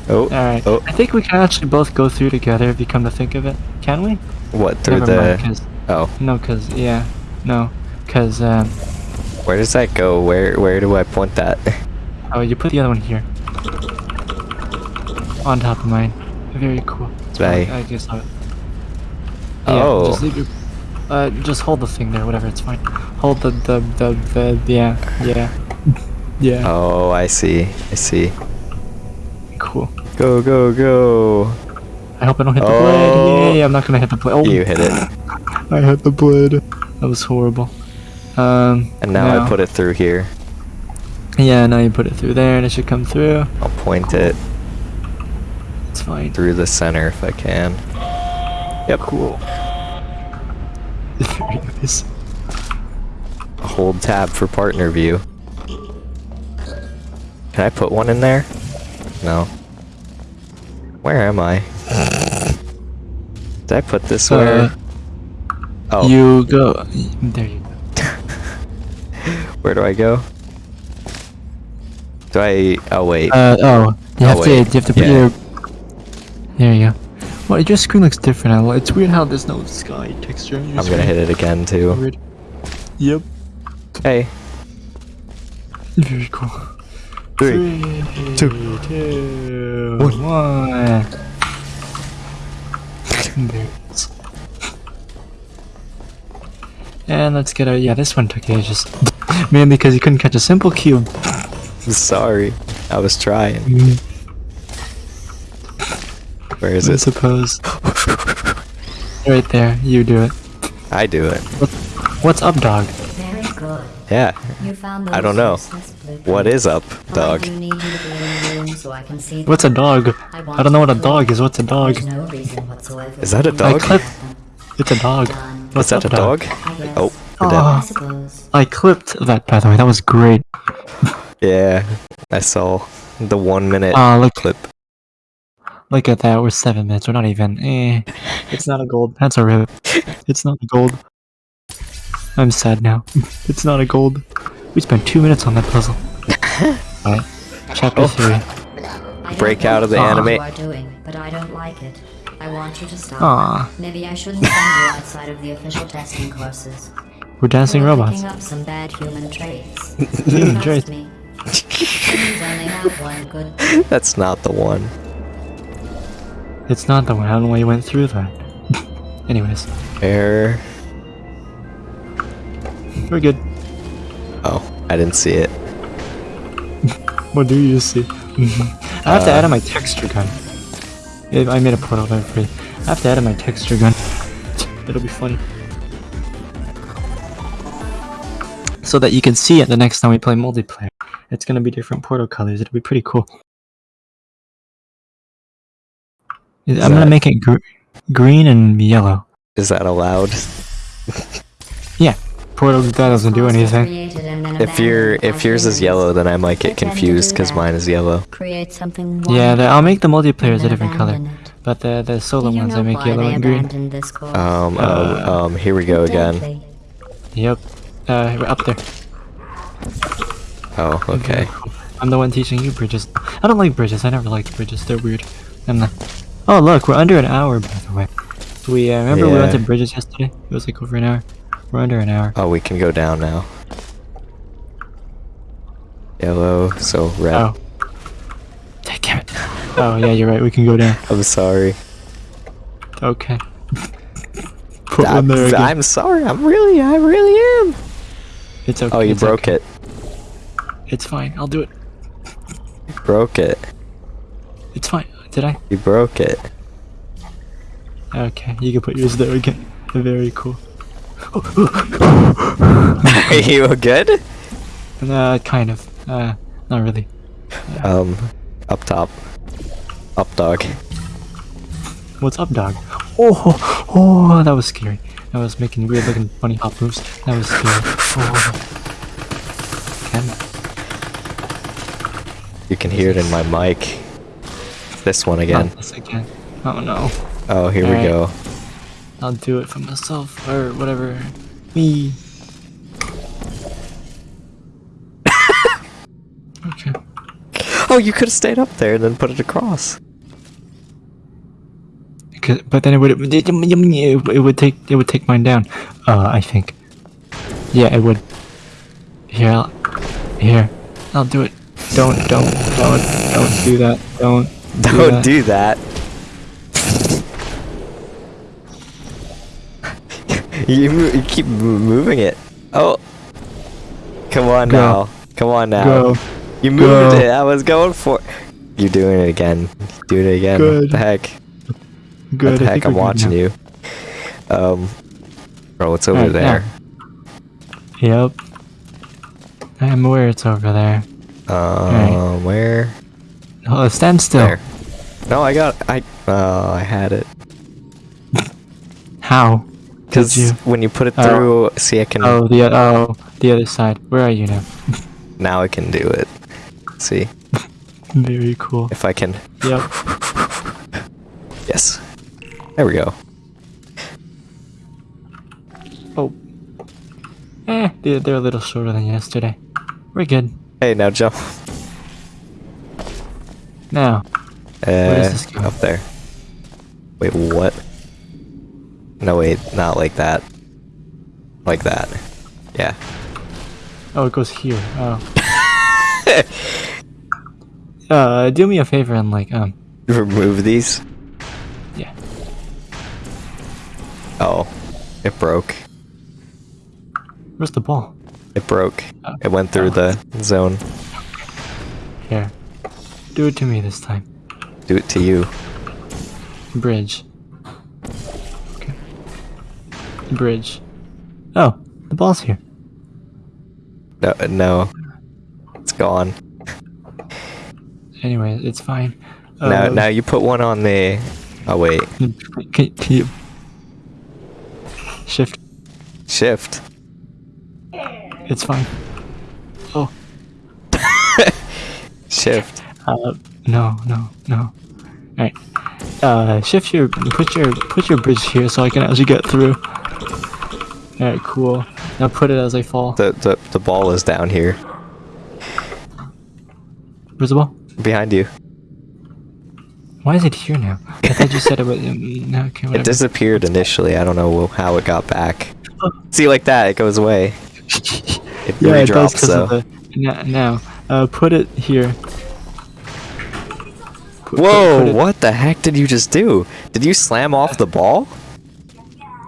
Oh, alright. oh, I think we can actually both go through together if you come to think of it. Can we? what, through Never mind, the... 'cause- Oh, no, cause, yeah. No, cause, um, where does that go? Where where do I point that? oh, you put the other one here. On top of mine. Very cool. Right. I guess I... Oh. Just leave your, uh, just hold the thing there, whatever, it's fine. Hold the, the, the, the, yeah, yeah. yeah. Oh, I see. I see. Cool. Go, go, go. I hope I don't hit the Oh. blade. Yay, I'm not gonna hit the blade. Oh, You hit it. I had the blood. That was horrible. Um, And now I put it through here. Yeah, now you put it through there and it should come through. I'll point it. It's fine. through the center if I can. Yep. Cool. Very nice. Hold tab for partner view. Can I put one in there? No. Where am I? Did I put this where? Oh, You go. There you go. where do I go? Do I? Oh wait. Uh oh. You Oh, have to. You have to put Yeah. your. There you go. Well, your screen looks different. It's weird how there's no sky texture. on your I'm gonna hit it again too. Weird. Yep. Hey. Very cool. Three, two, two, one. There it is. And let's get a yeah. This one took ages, mainly because you couldn't catch a simple cube. Sorry. I was trying. Mm, Where is I it? suppose. right there, you do it. I do it. What's up, dog? Very good. Yeah. You found I don't know. What is up, dog? do need you to be in the room so I can see What's a dog? I don't know what a dog is. What's a dog? No Is that a dog? to I clip- have them. It's a dog. Done. Is What's that a dog? I. Oh, we're dead. Ah. I clipped that, by the way. That was great. Yeah. I saw the one minute Ah, look, clip. look at that. We're seven minutes. We're not even. Eh. It's not a gold. That's a rip. It's not a gold. I'm sad now. It's not a gold. We spent two minutes on that puzzle. Alright. Chapter Oh. three. I Break out of the what anime- You are doing, but I don't like it. I want you to stop. Aw. Maybe I shouldn't send you outside of the official testing courses. We're dancing You're robots. picking up some bad human traits. Human Trust traits. me. Humans only have one good That's not the one. It's not the one. I don't know why you went through that. Anyways, Where? we're good. Oh, I didn't see it. What do you see? I have to uh, add in my texture gun. Yeah, I made a portal there for you. I have to add in my texture gun. It'll be funny. So that you can see it the next time we play multiplayer. It's gonna be different portal colors. It'll be pretty cool. I'm gonna make it gr- green and yellow. Is that allowed? Portal that doesn't do anything. created and then If your if yours is yellow, then I might get They tend to confused because mine is yellow. Create something Yeah, the, I'll make the multiplayer a different color, but the the solo Do you ones I make yellow and green. abandoned this course? Um, oh, um, here we go again. Yep. Uh, we're up there. Oh, okay. I'm the one teaching you bridges. I don't like bridges. I never liked bridges. They're weird. I'm the. Oh look, we're under an hour by the way. We uh, remember we went to bridges yesterday. It was like over an hour. We're under an hour. Oh, we can go down now. Yellow, so red. Oh. Damn it. Oh yeah, you're right. We can go down. I'm sorry. Okay. Put I'm, one there again. I'm sorry. I'm really, I really am. It's okay. Oh, you broke okay. it. It's fine. I'll do it. You broke it. It's fine. Did I? You broke it. Okay. You can put yours there again. Very cool. Are you good? Uh, kind of. Uh, not really. Um, up top. Up dog. What's up, dog? Oh, oh, that was scary. I was making weird looking funny hop moves. That was scary. Oh. Ken, You can hear it in my mic. This one again. not this again. Oh no. Oh, here we Alright. go. I'll do it for myself or whatever. Me. okay. Oh, you could have stayed up there and then put it across. But then it would it, would take it would take mine down. Uh, I think. Yeah, it would. Here, I'll, here, I'll do it. Don't, don't, don't, don't do that. Don't. Don't that. do that. You, you keep moving it. Oh. Come on Go. now. Come on now. Go. You moved Go. it. I was going for. You're doing it again. Doing it again. Good. What the heck? Good. what the heck? I'm watching now. you. Um. Bro, it's over Alright, there. Yep. I'm aware it's over there. Um, where? Oh, stand still. There. No, I got. I. Oh, I had it. How? Because you? when you put it Oh. through, see, I can. Oh, the oh, the other side. Where are you now? Now I can do it. See Very cool. if I can. Yep. Yes. There we go. Oh. Eh, they're, they're a little shorter than yesterday. We're good. Hey, now jump. Now, Uh, is this going? up there. Wait, what? No, wait, not like that. Like that. Yeah. oh, it goes here. Oh. uh, do me a favor and like, um, Remove these. yeah. Oh, it broke. Where's the ball? It broke. Oh. It went through the zone. Here. Do it to me this time. Do it to you. Bridge. Bridge. Oh, the ball's here. No, no. It's gone. Anyway, it's fine. now, Uh, now you put one on the. Oh wait, Can, can you shift? shift. It's fine. Oh, Shift. uh, no, no, no. Alright. Uh, shift your, put your, put your bridge here so I can actually get through. Alright, cool. Now put it as I fall. The the the ball is down here Where's the ball? behind you. Why is it here now? I thought you said it was. No, okay, It disappeared initially. I don't know how it got back. See, like that, it goes away. It yeah, it does redrops because though. of the. Now, now, uh, put it here. Put- put- Whoa! put it- what the heck did you just do? Did you slam off the ball?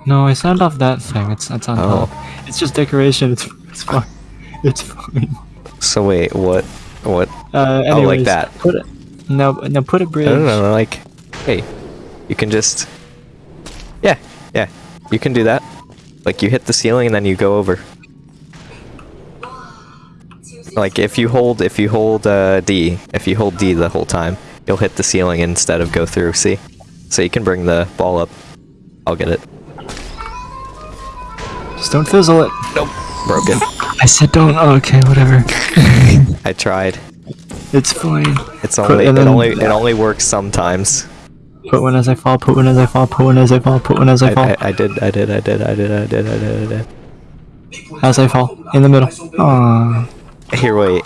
No, I signed off that thing. It's it's on Oh. top. It's just decoration. It's it's fine. It's fine. So wait, what? What? Uh, Oh, like that. Put it. No, no, put a bridge. I don't know. Like, hey, you can just. Yeah, yeah, you can do that. Like you hit the ceiling and then you go over. Like if you hold if you hold uh, D, if you hold D the whole time, you'll hit the ceiling instead of go through. See, so you can bring the ball up. I'll get it. Just don't fizzle it. Nope, Broken. I said don't. Oh, okay, whatever. I tried. it's fine. It's only it only it only works sometimes. Put one as I fall. Put one as I fall. Put one as I fall. Put one as I I, fall. I, I did I did I did I did I did I did I did. As I fall. In the middle. Aww. Here, wait.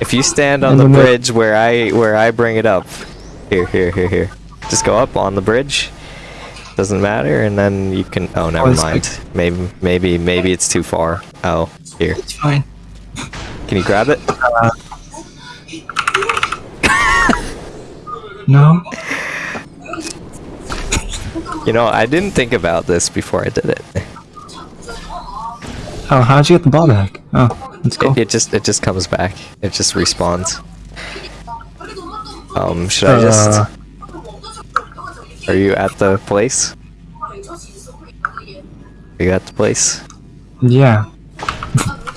If you stand on In the, the bridge where I where I bring it up, here, here, here, here. Just go up on the bridge. Doesn't matter, and then you can. Oh, never it's mind. Maybe, maybe, maybe it's too far. Oh, here. It's fine. Can you grab it? No. You know, I didn't think about this before I did it. Oh, how'd you get the ball back? Oh, let's go. It, it just, it just comes back. It just respawns. Um, should I Uh, just? Are you at the place? Are you at the place? Yeah.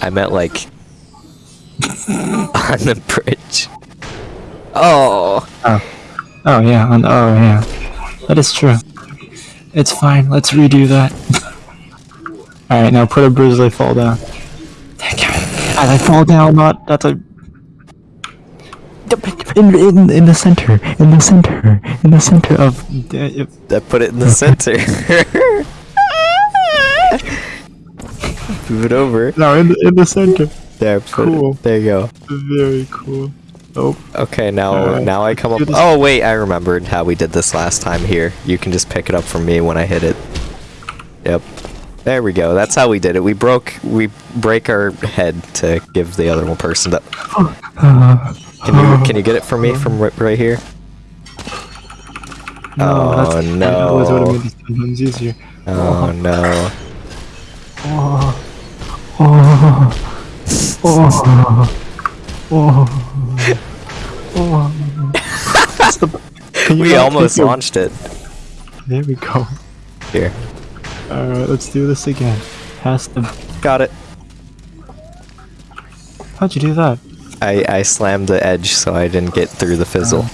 I meant like on the bridge. Oh, Oh. Oh yeah. On, oh yeah. That is true. It's fine. Let's redo that. All right, now put a I fall down. As I fall down, not that's a. In, in, in the center, in the center, in the center of. I put it in the center. Move it over. no, in the, in the center. There, put Cool. it. There you go. Very cool. Oh, Okay, now Alright, now I come up. Oh wait, I remembered how we did this last time. Here, you can just pick it up from me when I hit it. Yep. There we go. That's how we did it. We broke. We break our head to give the other one person. The, uh, can you can you get it for me from right, right here? no, oh, that's, Oh, That was what no. sometimes easier. Oh no. Oh, oh, oh, oh, oh. The- We almost launched it. There we go. Here, Alright, let's do this again. Pass the. got it. How'd you do that? I I slammed the edge so I didn't get through the fizzle.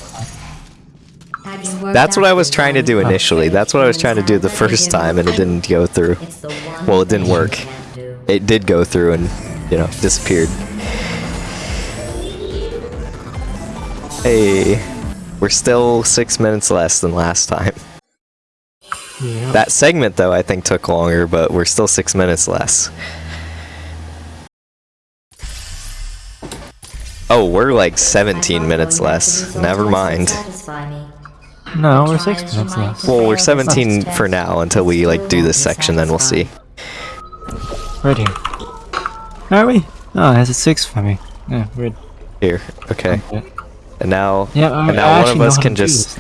That's what I was trying to do initially. That's what I was trying to do the first time, and it didn't go through. It's the one Well, it didn't work. It did go through and, you know, disappeared. Hey, we're still six minutes less than last time. Yeah. That segment, though, I think took longer, but we're still six minutes less. Oh, we're like 17 minutes less. Never mind. No, we're six minutes less. Well, we're 17 for now until we like do this section, then we'll see. Right here. Are we? Oh, it has a six for me. Yeah, weird. Here, okay. And now, yeah I, and now one actually of know us can just,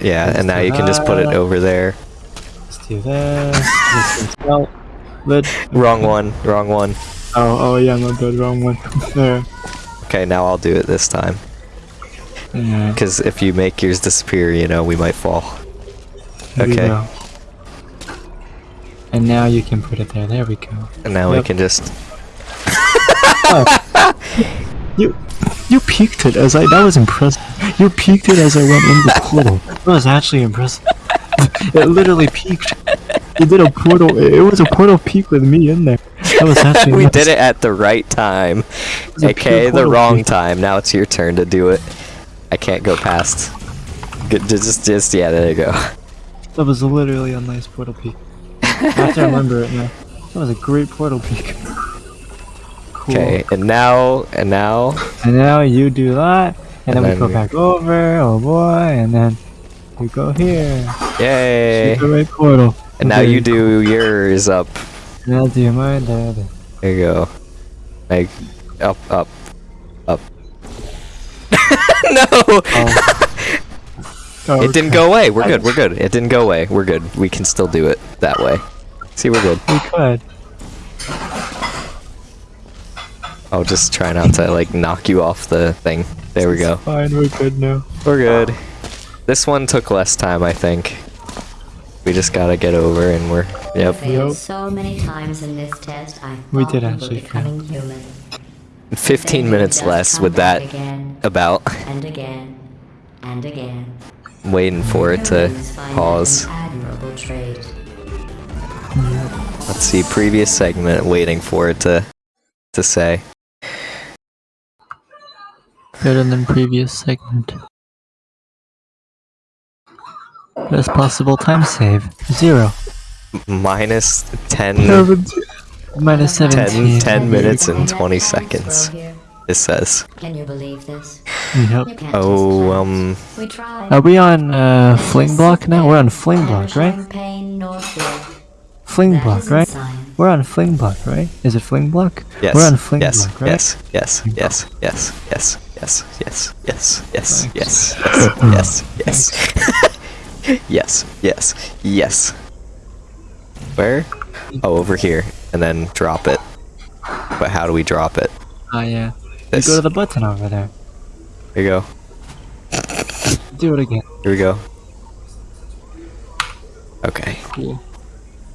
yeah, Let's and now do you can just put it over there. Let's do this. this is well, lid. Wrong one, wrong one. Oh, oh yeah, my bad, wrong one. there. Okay, now I'll do it this time. Yeah, Because if you make yours disappear, you know, we might fall. okay. And now you can put it there. There we go. And now we can just, oh. You, you peeked it as I. That was impressive. You peeked it as I went in the portal. That was actually impressive. it literally peaked. You did a portal. It was a portal peak with me in there. That was actually. we nice. did it at the right time. was Okay, the wrong peek. time. Now it's your turn to do it. I can't go past. Good, just, just, yeah, there you go. That was literally a nice portal peak. I have to remember it now. That was a great portal peek. Cool. Okay, and now, and now, And now you do that, and, then, And we go back over. Oh boy, and then we go here. yay! Right portal. And now Okay, you do yours up. And I'll do mine there. there. You go. Like, up, up, up. no! Oh, It didn't go away. We're good. We're good. It didn't go away. We're good. We can still do it that way. See, we're good. We could. I'll just try not to like knock you off the thing. There we go. Fine, we're good now. We're good. This one took less time, I think. We just gotta get over and we're yep. failed Yep. so many times in this test. I We did were actually fail. human. 15 minutes less with that again about. and again and again. I'm Waiting for it to Humans find that pause. an admirable trait. Let's see, previous segment, waiting for it to to say. Better than previous segment. Best possible time save. Zero. Minus 10, Minus 10, 17. 10 minutes and And 20 seconds, it says. Can you believe this? Yep. Oh, um. We tried. Are we on uh, Fling Block now? We're on Fling Block, right? showing pain nor fear. Fling Block, right? We're on Fling Block, right? Is it Fling Block? yes, We're on Fling yes, Block, right? yes, yes, yes, yes, yes, yes, yes, yes, yes, Thanks. yes, yes, yes, yes, yes, yes, yes. Where? Oh, over here, and then drop it. But how do we drop it? Ah, yeah. This. You go to the button over there. Here you go. Do it again. Here we go. Okay. Cool.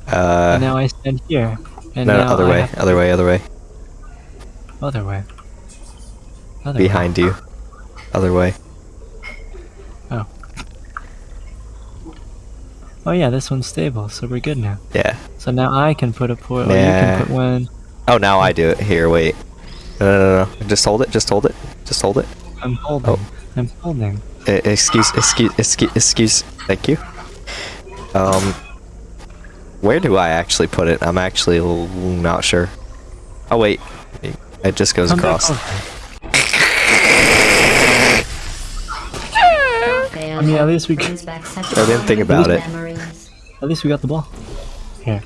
Uh, and now I stand here. And no, other I way, other way, other way. Other way. Other Behind you. Other way. Way. Oh yeah, this one's stable, so we're good now. Yeah. So now I can put a portal. You can put one. Oh, now I do it. Here, wait. No, no, no, no. Just hold it. Just hold it. Just hold it. I'm holding. Oh. I'm holding. Uh, excuse, excuse, excuse, excuse. Thank you. Um, where do I actually put it? I'm actually not sure. Oh wait, it just goes Come back across. I mean, at least we brings I didn't think about wonderful it. Memories. At least we got the ball. Here.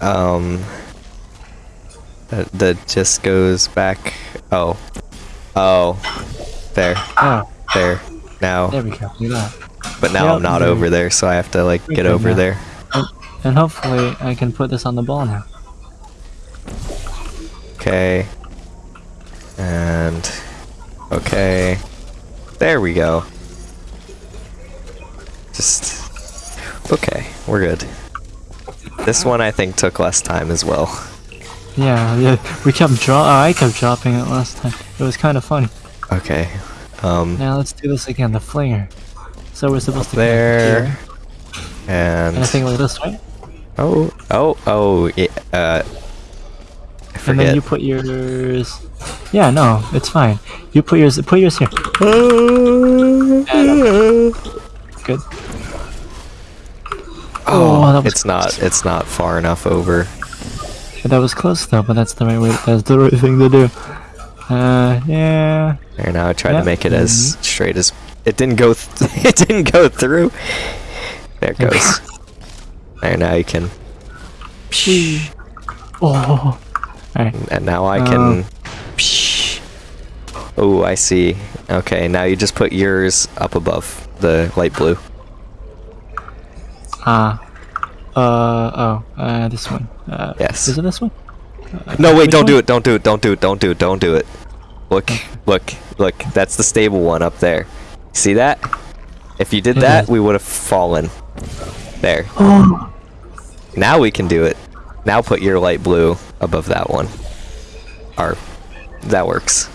Um, that, that just goes back. Oh, oh, there, Oh, there. Now, there we go. Do that. but now Yep, I'm not there. over there, so I have to like We're get over now. there. And hopefully I can put this on the ball now. Okay. And okay. There we go. Just okay, we're good. This one I think took less time as well. Yeah, yeah. We kept draw. Oh, I kept dropping it last time. It was kind of funny. Okay. Um Now let's do this again. The flinger. So we're supposed to There. here. And And I think like this, right? oh oh oh yeah, uh And then you put yours. Yeah, no, it's fine. You put yours. Put yours here. Good. Oh, was it's not it's not far enough over. Yeah, that was close though, but that's the right way. That's the right thing to do. Uh, yeah. There now I tried to make it as straight as it didn't go th- it didn't go through. There it goes. there now you can Oh. Alright. and now I Uh. can Oh, I see. Okay, now you just put yours up above the light blue. Ah. Uh. Oh. Uh. This one. Uh. Yes. Is it this one? No, wait, don't do it. Don't do it. Don't do it. Don't do it. Don't do it. Look, look, look. That's the stable one up there. See that? If you did It that, is. we would have fallen. There. Oh. Now we can do it. Now put your light blue above that one. Or that works.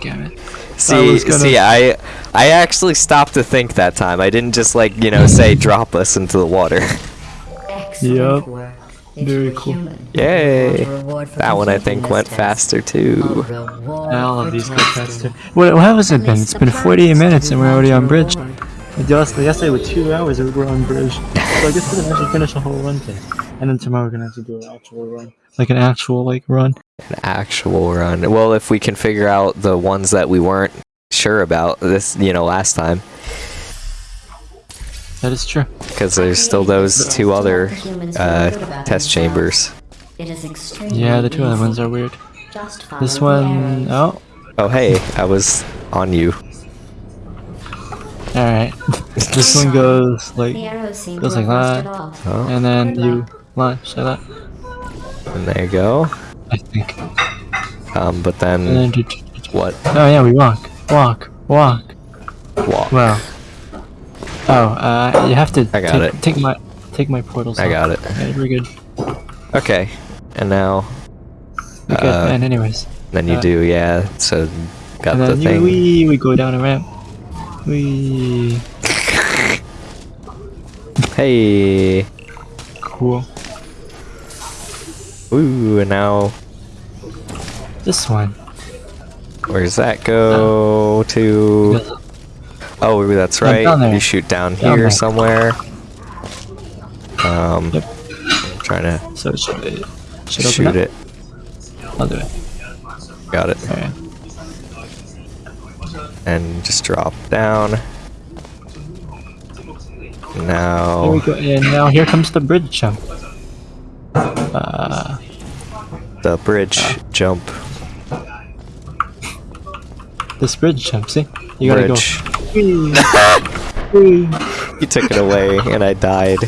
Damn it. See, was gonna- see, I, I actually stopped to think that time. I didn't just like you know say drop us into the water. Excellent Yup. work. If Very cool. human, Yay! you want a reward for That one I think went task. faster too. reward All of these go faster. What, what has it been? It's been plans 48 minutes and we're already on launch a bridge. reward. Just yesterday with two hours we were on bridge. So I guess we're gonna actually finish a whole run thing. And then tomorrow we're gonna have to do an actual run. Like an actual like run. An actual run. Well, if we can figure out the ones that we weren't sure about this, you know, last time, That is true. because there's still those two other uh, test chambers. It is extremely Yeah, the two other ones are weird. Just This the one arrows. oh Oh, hey, I was on you. alright. this one goes like The arrows goes like that. rusted off. Oh, and then you launch like that. And there you go. I think. Um, but then then do- do- do- what? Oh yeah, we walk. Walk. Walk. Walk. Wow. Oh, uh you have to I got take, it. take my take my portals. I off. got it. Yeah, we're good. Okay, and now We're good. Uh, and anyways. then you Uh, do, yeah. So got the thing. we we go down a ramp. We Hey. cool. Ooh, and now This one. where does that go to? Oh, that's right. You shoot down Down here there. somewhere. Um, Yep. trying to So it should it should shoot it. I'll do it. Got it. Alright. And just drop down. There Now, we go. And now here comes the bridge jump. Uh, the bridge ah. jump. this bridge jump. See, you gotta Bridge. go. Whee! Whee! You took it away, and I died.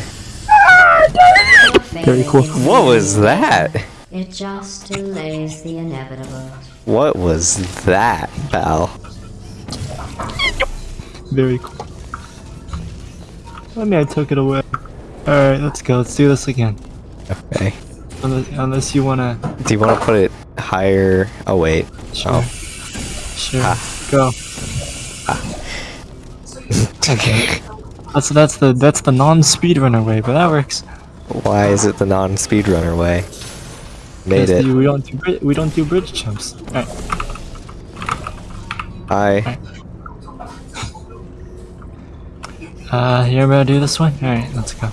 Very cool. What was that? It just delays the inevitable. What was that, pal? Very cool. I mean, I took it away. Alright, let's go. Let's do this again. Okay. Unless, unless you wanna. Do you want to put it higher? Oh wait. Sure. Oh. Sure. Ah. Go. Okay. That's that's the that's the non-speedrunner way, but that works. Why is it the non-speedrunner way? Made it. we don't do we don't do bridge jumps. Alright. I. Uh, you ever do this one? Alright, let's go.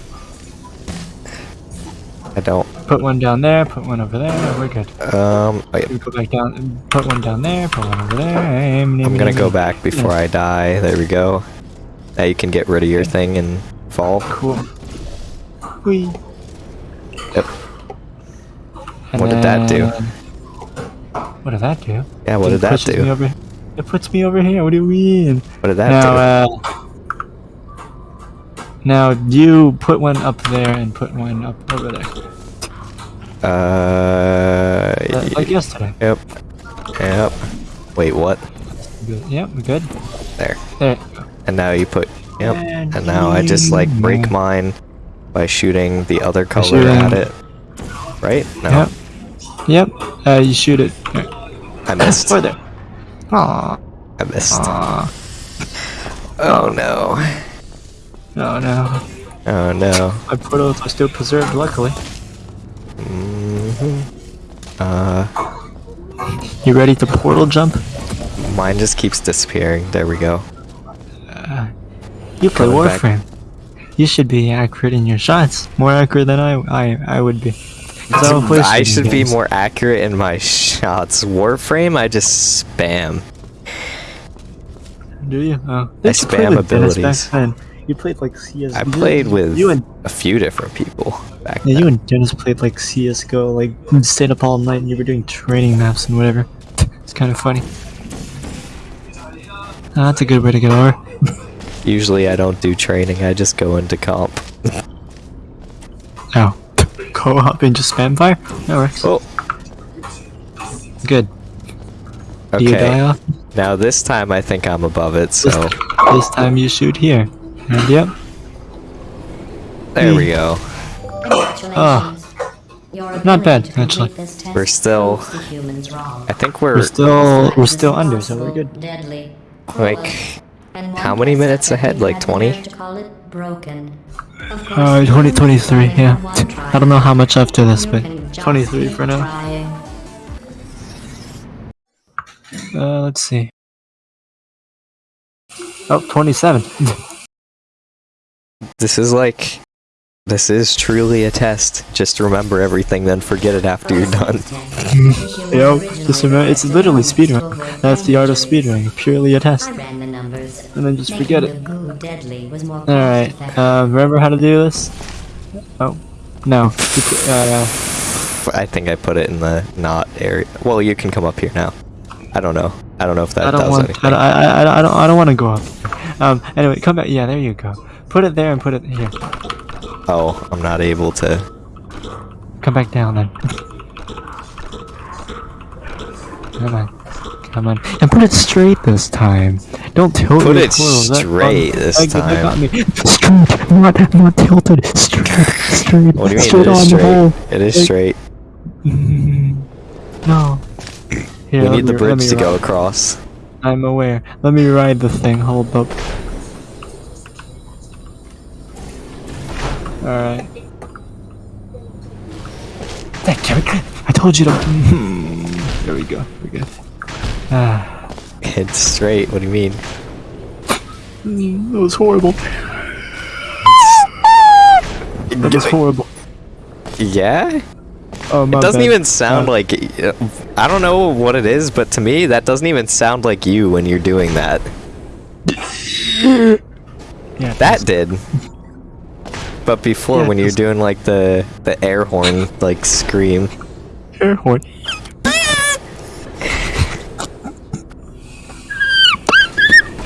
I don't. Put one down there, put one over there, we're good. Um. oh, yeah. Put back down, put one down there, put one over there. I'm I'm gonna go back before I die. There we go. Now you can get rid of your thing and fall. Cool. Whee. Yep. And What did that do? What did that do? Yeah. What It did that do? over, it puts me over here. What do you mean? What did that now, uh, now you put one up there and put one up over there, do? Uh. Uh, like yesterday. Yep. Yep. Wait. What? Good. Yep, we're good. There. There. And now you put. Yep. And And now I just like break mine by shooting the other color shooting- at it. Right? No. Yep. Yep. Uh, you shoot it. There. I missed. Further. Aww. I missed. Aww. Oh no. Oh no. Oh no. My portals are still preserved, luckily. Hmm Uh, You ready to portal jump? mine just keeps disappearing. There we go. You play Coming back. Warframe. You should be accurate in your shots. More accurate than I I, I would be. 'Cause I play I shooting should be more accurate in my shots. Warframe, I just spam. Do you? Oh. I spam back abilities. You played like CS. I played with you and a few different people back yeah, then. you and Dennis played like CS:GO. Like stayed up all night and you were doing training maps and whatever. It's kind of funny. Ah, that's a good way to get over. Usually I don't do training, I just go into comp. Oh. Co-op and just spam fire? That works. Oh, Good. Do you die okay. off? Now this time I think I'm above it, so This time you shoot here. And yep. there we go. Congratulations. Your Ah. Not bad, ability to complete actually. We're still- proves the humans wrong. I think we're, We're still we're still under, so we're good. Deadly, like cruel, and how many minutes ahead? Like 20? nerve to call it broken. Of course, Uh, 20, 23, yeah. I don't know how much after this, but 23 for now. Uh, let's see. Oh, 27. this is like this is truly a test. Just remember everything, then forget it after you're done. Yo, just remember, it's literally speedrun. That's the art of speedrunning, purely a test. I ran the numbers. And then just forget it. goo deadly was more Alright, uh, remember how to do this? Oh, no. Uh, I think I put it in the not area. Well, you can come up here now. I don't know. I don't know if that I don't does want. anything. I don't. I, I, I don't. I don't want to go up. Um. Anyway, come back. Yeah, there you go. Put it there and put it here. Oh, I'm not able to. Come back down then. Come on. Come on. And put it straight this time. Don't tilt Put it straight this that- that got time. me. Straight, not not tilted. Straight, straight. What do you mean? straight it on is the straight. hole. It is Like- straight. No. Here, we need the me- let bridge to go across. I'm aware. Let me ride the thing. Hold up. Alright. Thank you. I told you to. Hmm. There we go. We're good. Ah. It's straight. What do you mean? That was horrible. That was horrible. Yeah? Oh, my It doesn't bad. even sound Uh, like. I don't know what it is, but to me, that doesn't even sound like you when you're doing that. Yeah, That did. But before, Yeah, when you're doing like the the air horn like scream, air horn.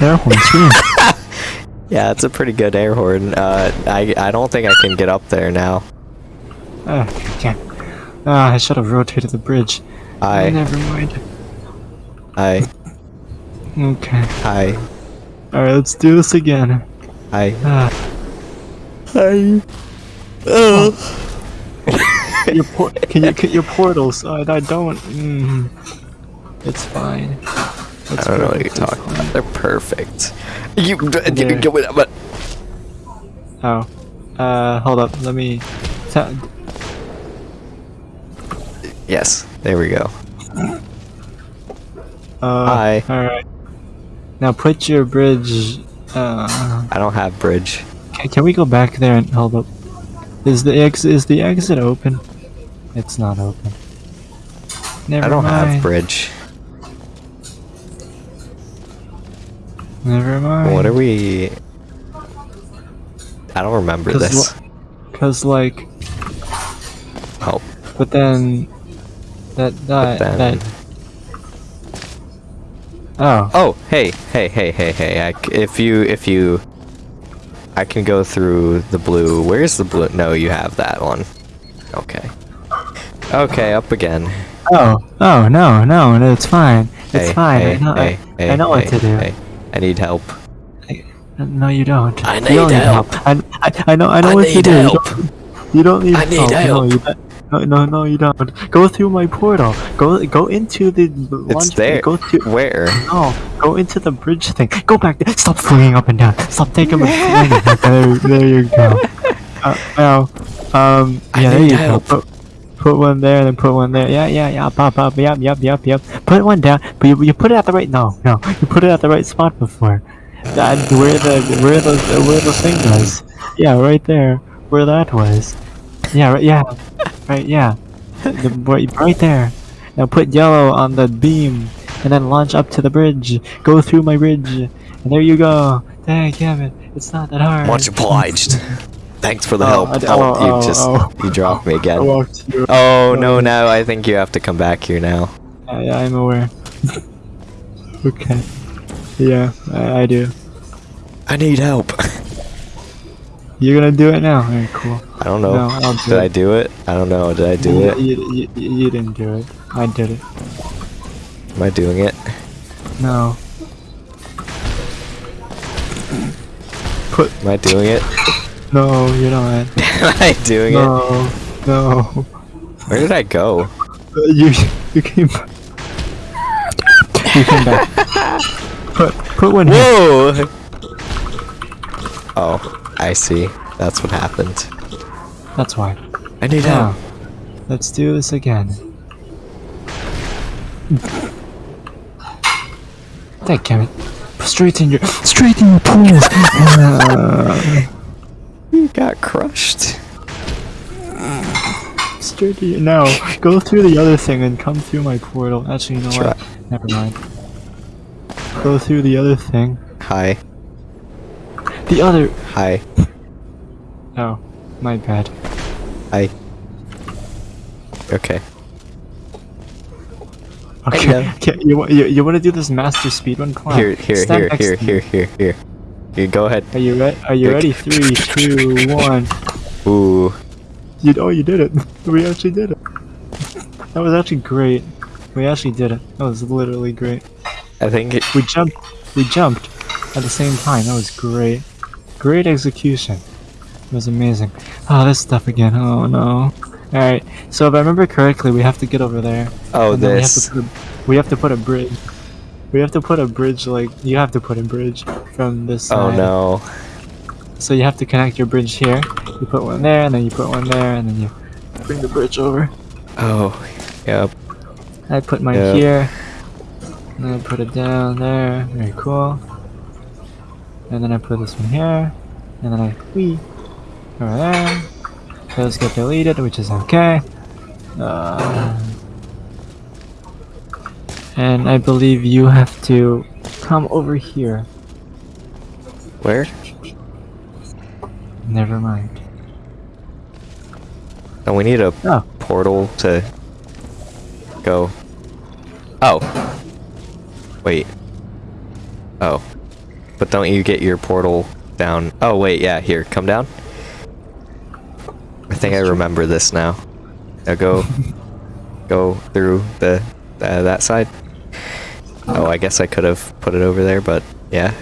air horn scream. yeah, it's a pretty good air horn. Uh, I I don't think I can get up there now. Ah, I can't. Ah, I should have rotated the bridge. I Never mind. I Okay. I Alright, let's do this again. I Ah. I. your por- can you get your portals? I, I don't. Mm, it's fine. I don't know what you're talking fine. about. They're perfect. You There. go with but Oh. Uh, hold up. Let me. Yes, there we go. uh, Hi. Alright. Now put your bridge. Uh, I don't have bridge. Can, can we go back there and hold up? Is the ex is the exit open? It's not open. Never I don't mind. have bridge. Never mind. What are we? I don't remember 'Cause this. Cause like, Oh, but then that that then- that. Oh. oh, hey, hey, hey, hey, hey! I if you, if you, I can go through the blue. Where's the blue? No, you have that one. Okay. Okay, up again. Oh. Oh no no no! It's fine. It's hey, fine. Hey, I know. hey, I, hey, I know what to do. Hey, I need help. No, you don't. I You need don't help. I, I, I know. I know I what to do. You don't- You don't need I need help. No, help. you, bet- No, no, no, you don't. Go through my portal. Go, go into the. It's there. Go to. Where? No, go into the bridge thing. Go back there. Stop swinging up and down. Stop taking. There, there you go. Uh, now, um, yeah, there you help. go. Put, put one there, and then put one there. Yeah, yeah, yeah. Pop, pop. Yep, yep, yep, yep. Put one down, but you, you put it at the right. No, no. You put it at the right spot before. That where the where the where the thing was. Yeah, right there. Where that was. Yeah, right. Yeah, right. Yeah. The, right, right there. Now put yellow on the beam, and then launch up to the bridge. Go through my bridge, and there you go. Dang, it! It's not that hard. Much obliged. Thanks for the Oh, help. I Oh, oh, you oh, just oh. you dropped me again. Oh no, now I think you have to come back here now. Yeah, yeah, I'm aware. okay. Yeah, I, I do. I need help. You're gonna do it now. Alright, cool. I don't know. No, I'll do Did it. I do it? I don't know. Did I do you, it? You, you, you didn't do it. I did it. Am I doing it? No. Put. Am I doing it? No, you're not. Am I doing it? No. No. Where did I go? Uh, You you came back. You came back. Put put one here. Whoa! Oh, I see. That's what happened. That's why. I need Now, help. let's do this again. Damn it. Straight in your straight in your pools. Uh, You got crushed. straight in your now. Go through the other thing and come through my portal. Actually, you know Try. what? Never mind. Go through the other thing. Hi. The other. Hi. Oh, my bad. Hi. Okay. Okay. Okay you, you, you want to do this master speedrun? Come on. Here, here, Stand here, here, here, here, here. Here, go ahead. Are you ready? Are you ready? Three, two, one. Ooh. You oh you did it. We actually did it. That was actually great. We actually did it. That was literally great. I think it, We jumped we jumped at the same time. That was great. Great execution. It was amazing. Oh this stuff again. Oh no. Alright, so if I remember correctly we have to get over there. Oh, then we have this. a, we have to put a bridge. We have to put a bridge like you have to put a bridge from this side. Oh side. no. So you have to connect your bridge here. You put one there, and then you put one there, and then you bring the bridge over. Oh. Yep. I put mine Yeah. here. And then I put it down there. Very cool. And then I put this one here. And then I whee over there. Those get deleted, which is okay. Uh, and I believe you have to come over here. Where? Never mind. And we need a Oh. portal to go. Oh. Wait. Oh. But don't you get your portal down? Oh, wait, yeah, here, come down. I think I remember this now. Now go, go through the uh, that side. Oh, I guess I could have put it over there, but yeah.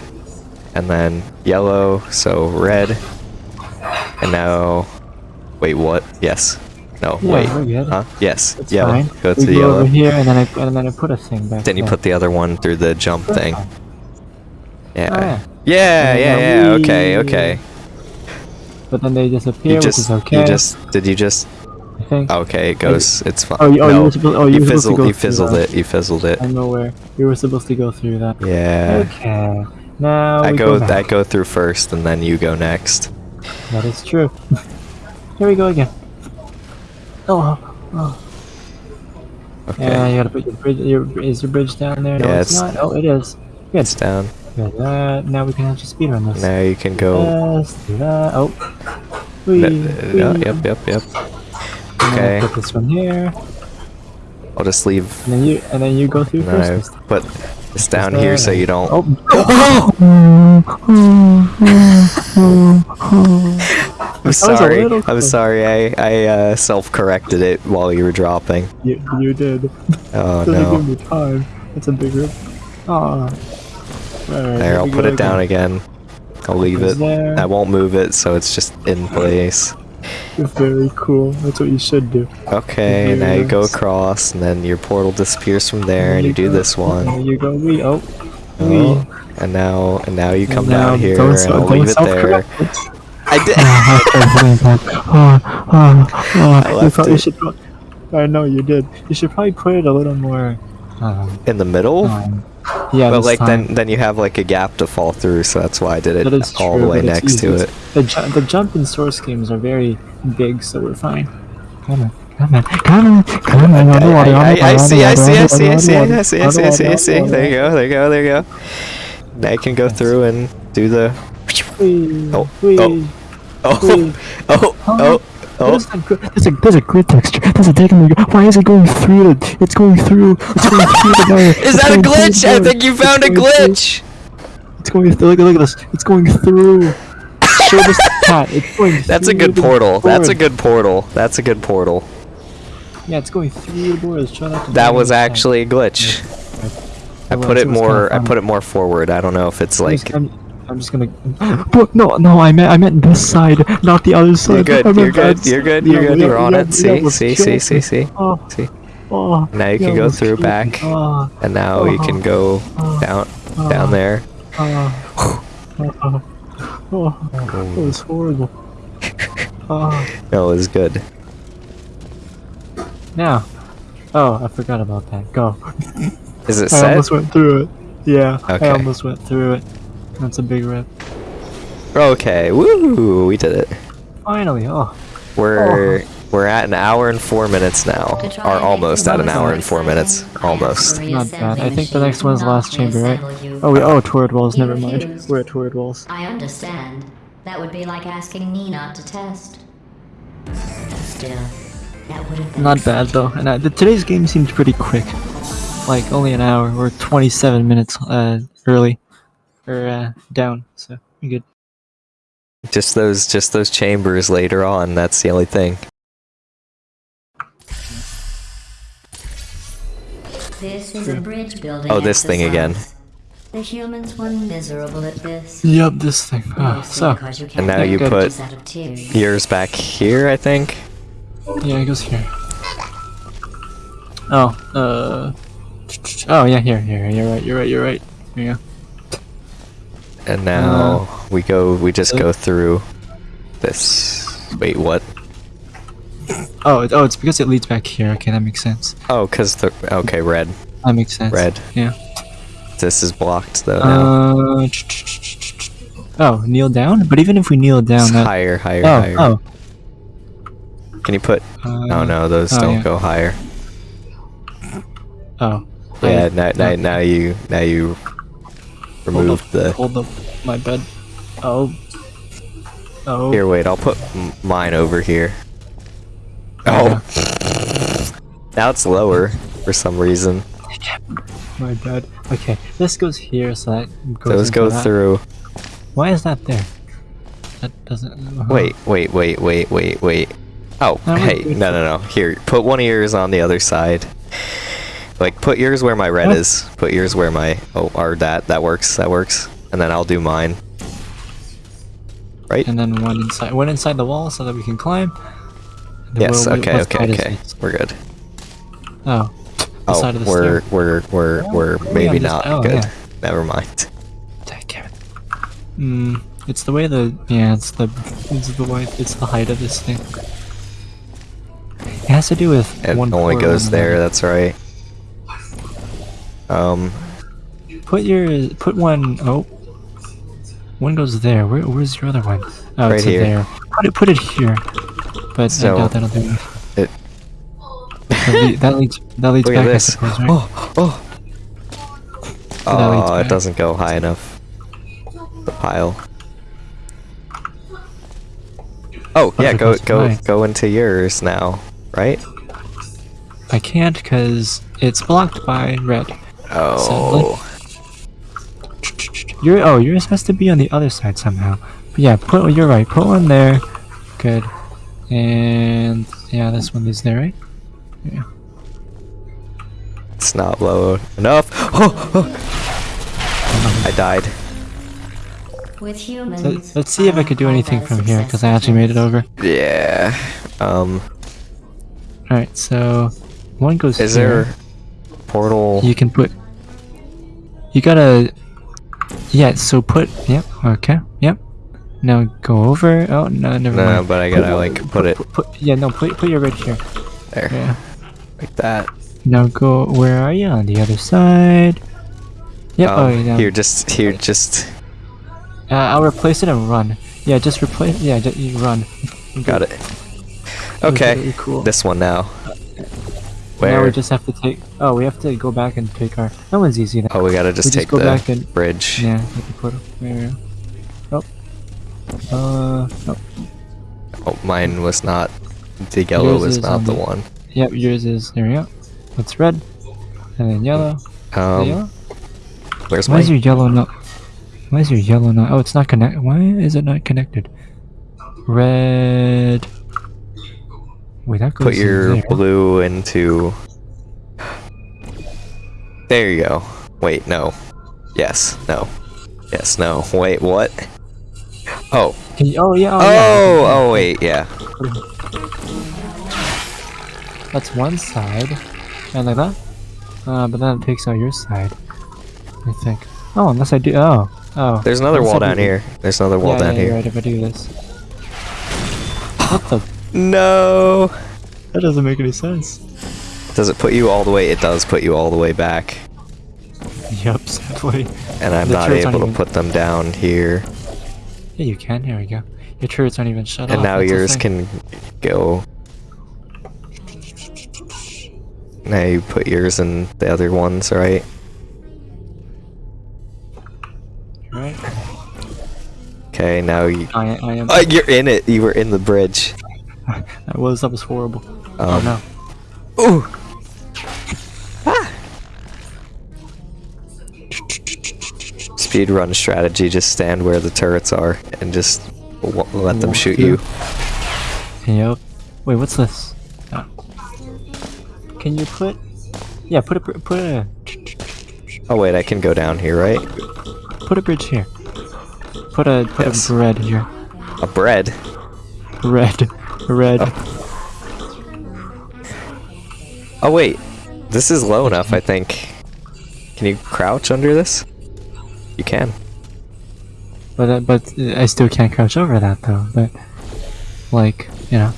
And then yellow, so red. And now, wait, what? Yes. No, Yeah, wait. Huh? Yes. It's yellow. fine. Go to we the go yellow. over here, and then I and then I put a thing back. Then you there. put the other one through the jump thing. Oh, Yeah. Ah. yeah. Yeah, yeah, yeah. Okay, okay. But then they disappear, You which is okay. you just, did you just? I think. Okay, it goes. It's fine. Oh, you- oh, you were supposed- oh, you were supposed to fizzled. You fizzled it. You fizzled it. I'm aware. You were supposed to go through that. Yeah. Okay. Now I go. go. I go through first, and then you go next. That is true. Here we go again. Oh, oh. oh. Okay. Yeah, you gotta put your bridge. Your, is your bridge down there? No, Yeah, it's, it's- not. Oh, it is. Good. It's down. Good. Uh, now we can actually speedrun this. Now you can go. Yes, do that. Oh. Whee, Uh, whee. yeah, yep, yep, yep. Okay. Put this one here, I'll just leave. and then you and then you go through then first. Put this down here so you don't. Oh. I'm sorry. I'm sorry. I I uh, self-corrected it while you were dropping. You, you did. Oh no. give me time. That's a big rip. Aw. Alright, There, I'll put it down again. I'll leave it. there. I won't move it, so it's just in place. Very cool. That's what you should do. Okay, now you go across, and then your portal disappears from there, and you do this There one. you go. We oh. Oh, We. and now, and now you come Now, down here, and I'll leave it there. I did. oh, oh, oh, I you, left it. should. I know you did. You should probably put it a little more. Um, In the middle. um, yeah, but like time. then, then you have like a gap to fall through, so that's why I did That it is all true, the way but it's next to it. The, ju- the jump in source games are very big, so we're fine. Come on, come on, come on, come on, I, underwater, I, I, I underwater, see, I see, I underwater, see, I see, I underwater, see, I see, I see, I see. underwater, There you go, there you go, there you go. Now you can go through and do the. Whee, Oh, whee. oh. Oh, Whee. oh, oh, What oh. is that grid? There's a there's a grid texture. There's a me. Why is it going through it? It's going through. It's going through the wire. Is It's that a glitch? I think you found a It's through- glitch. It's going through. Look, look at this. It's going through. Show this to Pat. It's going. That's a good portal. That's a good portal. That's a good portal. Yeah, it's going through the board. Show that to That was actually a glitch. I It put it more. I put it more forward. I don't know if it's like. I'm, just gonna. No, no, I meant I meant this side, not the other side. You're good. You're good. You're good. You're good. You're on it. See, see, see, ah, see, see. Oh, See. Now you can go through back. Oh, And now you can go down, down there. Oh, that was horrible. Oh, No, it was good. now. Oh, I forgot about that. Go. Is it I set? almost went through it. Yeah, Okay. I almost went through it. That's a big rip. Okay. Woo! We did it. Finally, oh. We're we're at an hour and four minutes now, To try or almost at an hour and four minutes. Almost. Not bad. I think the next machine one's the last chamber, right? Oh, we, oh, Torrid Walls, never mind. We're at Torrid Walls. I understand. That would be like asking me not to test. Still, that would have been Not bad though, and uh, the, today's game seemed pretty quick. Like only an hour or 27 minutes uh, early, or uh, down. So you're good. Just those just those chambers later on. That's the only thing. This is a bridge building. Oh, this thing again. exercise. The humans were miserable at this. Yep, this thing. Mostly so And now you get put just out of tears. yours back here, I think. yeah, it goes here. Oh, uh, oh yeah, here, here. You're right. You're right. You're right. Here you go. And now we go. We just go through this. Wait, what? Oh, oh, it's because it leads back here. Okay, that makes sense. Oh, cause the okay, red. That makes sense. Red. Yeah. This is blocked though now. Uh. Oh, kneel down. But even if we kneel down, It's that. higher, higher, Oh, higher. oh. Can you put? Uh, oh no, those oh, don't yeah. go higher. Oh. Yeah, now, now, now you now you Hold remove up, the. hold up my bed. Oh. Oh. Here, wait. I'll put m- mine over here. Oh. now it's lower for some reason. My bed. Okay, this goes here, so that goes. Those go that. through. Why is that there? That doesn't. uh-huh. Wait, wait, wait, wait, wait, wait. Oh, That hey, no, no, no. Here, put one of yours on the other side. Like, put yours where my red What? is. Put yours where my. Oh, or that. That works. That works. And then I'll do mine. Right? And then one inside, one inside the wall, so that we can climb. Yes. what- Okay. Okay. Okay. We're good. Oh. Oh, side of the we're we're we're Oh, we're we maybe not oh, good. yeah. Never mind. Damn it. Hmm. It's the way the yeah. It's the it's the way it's the height of this thing. It has to do with It one. only goes there. That's right. Um. Put your put one oh. One goes there. Where, where's your other one? Oh, Right it's here. there. Put it put it here. But So- I doubt that'll do it. It. That, le- that leads that leads back. this. suppose, right? Oh, oh. Oh, it doesn't go high enough. The pile. Oh yeah, if go go go into yours now, right? I can't because it's blocked by red. Oh, Your oh yours has to be on the other side somehow. But yeah, put you're right. Put one there. Good. And yeah, this one is there, right? Yeah. it's not low enough. Oh, oh. I died. with humans. Let, let's see if I could do anything from here, because I actually made it over. Yeah. Um, Alright, so one goes is here. there portal? You can put. You gotta. Yeah, so put. Yep, okay, yep. Now go over. Oh, no, never No, mind. but I gotta like put it Put, put, yeah, no, put, put your red here. there, Yeah. like that. Now go. Where are you? On the other side. Yep, Um, oh, yeah. Here, just here, just Uh, I'll replace it and run. Yeah, just replace. Yeah, just, you run. got it. Okay, cool. this one now. Now we just have to take. Oh, we have to go back and take our. That one's easy. Now. Oh, we gotta just We just take go the back and- bridge. Yeah, take the portal. There. Oh. Uh. Oh. Oh, mine was not. The yellow Yours was not on the the- one. Yep, yours is. There we go. It's red, and then yellow. Um, yellow. where's Why my? is your yellow not? Why is your yellow not? Oh, it's not connect. Why is it not connected? Red. Wait, that goes Put your in blue into. There you go. Wait, no. Yes, no. Yes, no. Wait, what? Oh. You, oh yeah. Oh, Oh, yeah. oh, wait, yeah. That's one side, and like that. Uh, but then it takes out your side. I think. Oh, unless I do. Oh, oh. There's another Unless wall do down this. here. There's another wall yeah, down yeah, here. Right, if I do this. What the? No. That doesn't make any sense. Does it put you all the way? It does put you all the way back. Yep, sadly. And I'm The not able to even- put them down here. Yeah, you can. Here we go. Your turrets aren't even shut up. And off. now that's yours can go. Now you put yours in the other ones, right? Right. Okay, now you. I, I am. Oh, you're in it. You were in the bridge. That was that was horrible. oh Um, no. Ooh. Ah. Speed run strategy: just stand where the turrets are and just w- let them shoot you. Yep. Wait, what's this? Oh. Can you put? Yeah, put a put a Oh wait, I can go down here, right? put a bridge here. Put a put Yes. a bread here. A bread. Red, red. Oh wait, this is low enough, I think. Can you crouch under this? You can. But uh, but I still can't crouch over that though. But like you know.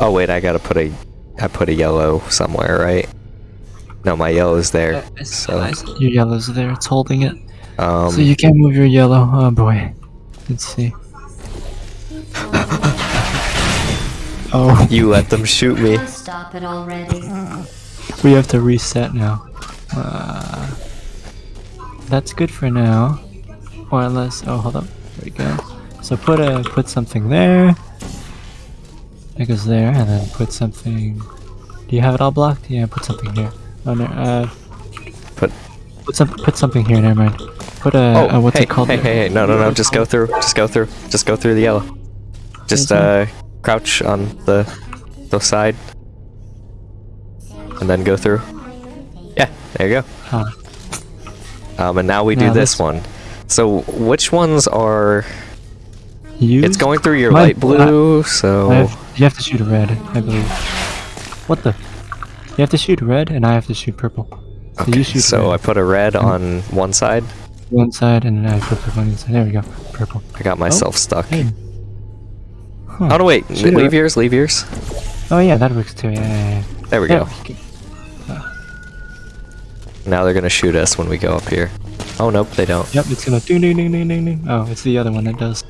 Oh wait, I gotta put a, I put a yellow somewhere, right? No, my yellow's there. So, Your yellow's there. It's holding it. um, so you can't move your yellow. Oh boy. Let's see. oh, you let them shoot me. Stop it already. we have to reset now. Uh, that's good for now. Or unless, oh, hold up. There we go. So put a put something there. That goes there, and then put something. Do you have it all blocked? Yeah, put something here. Oh no. Uh, Put. put some put something here. Never mind. Put a Oh, uh, what's hey, it called? hey, hey, hey! No, no, no! Just go through. Just go through. Just go through the yellow. Just uh, crouch on the the side, and then go through. Yeah, there you go. Huh. Um, and now we do this this- one. So which ones are? Use? It's going through your My- light blue. So I have, you have to shoot a red, I believe. What the? You have to shoot red, and I have to shoot purple. So okay. you shoot So I put a red on one side. one side, and then I put purple on the side. There we go. Purple. I got myself stuck. Hey. Huh. Oh no! Wait, Shoot leave yours. Leave yours. Oh yeah, that works too. Yeah, yeah, yeah. There we Yeah, go. Now they're gonna shoot us when we go up here. Oh nope, they don't. Yep, it's gonna ding ding ding ding ding ding. Oh, it's the other one that does.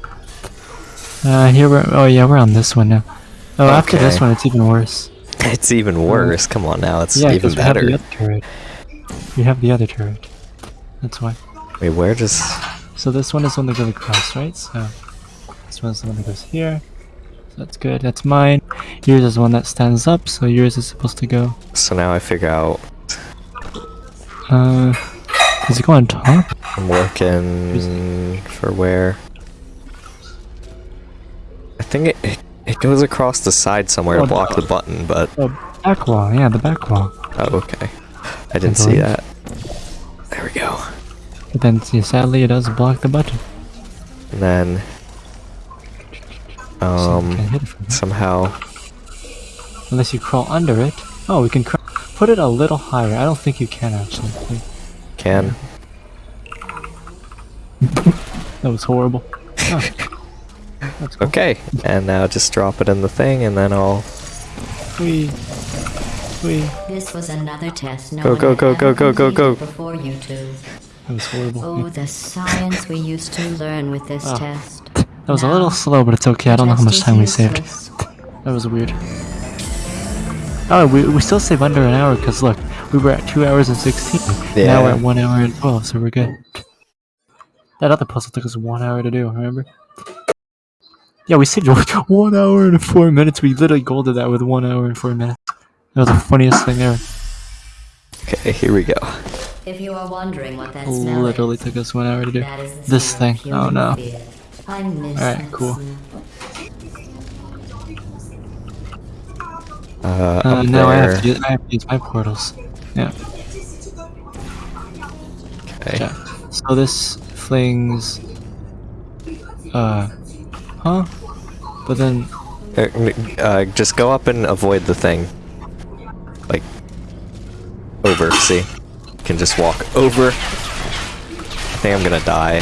Uh, here we're. Oh yeah, we're on this one now. Oh, after this one, it's even worse. It's even worse. Come on now, it's yeah, even 'cause we have the other turret. We have the other turret. That's why. Wait, where does? So this one is the one that goes across, right? So this one's the one that goes here. So that's good. That's mine. Yours is the one that stands up, so yours is supposed to go. So now I figure out. Uh, does it go on top? I'm looking for where. I think it, it it goes across the side somewhere Oh, to block no. the button, but Oh, back wall. Yeah, the back wall. oh okay, I didn't see that. There we go. But then, see, sadly, it does block the button. And then um we hit it from somehow Unless you crawl under it. Oh, we can cr- put it a little higher. I don't think you can actually. Can That was horrible. Oh. That's cool. Okay, and now just drop it in the thing and then I'll Wee. Wee. This was another test no Go, one go, had go, ever go, go, go, go. completed Before you two. That was horrible. Oh, Yeah. the science we used to learn with this Oh. test. That was a little slow, but it's okay. I don't know how much time we saved. That was weird. Oh, we, we still save under an hour because look, we were at 2 hours and 16. Yeah. Now we're at 1 hour and 12, so we're good. That other puzzle took us 1 hour to do, remember? Yeah, we saved 1 hour and 4 minutes. We literally golded that with 1 hour and 4 minutes. That was the funniest thing ever. Okay, here we go. If you are wondering what that smell Literally is, took us 1 hour to do. that is the This smell of thing. Oh human no. fear. I miss Alright, cool. Uh, Uh, up now I have, to use, I have to use my portals. Yeah. Okay. Yeah. So this flings. Uh. Huh? But then. Uh, uh, just go up and avoid the thing. Like, over, see? You can just walk over. I think I'm gonna die,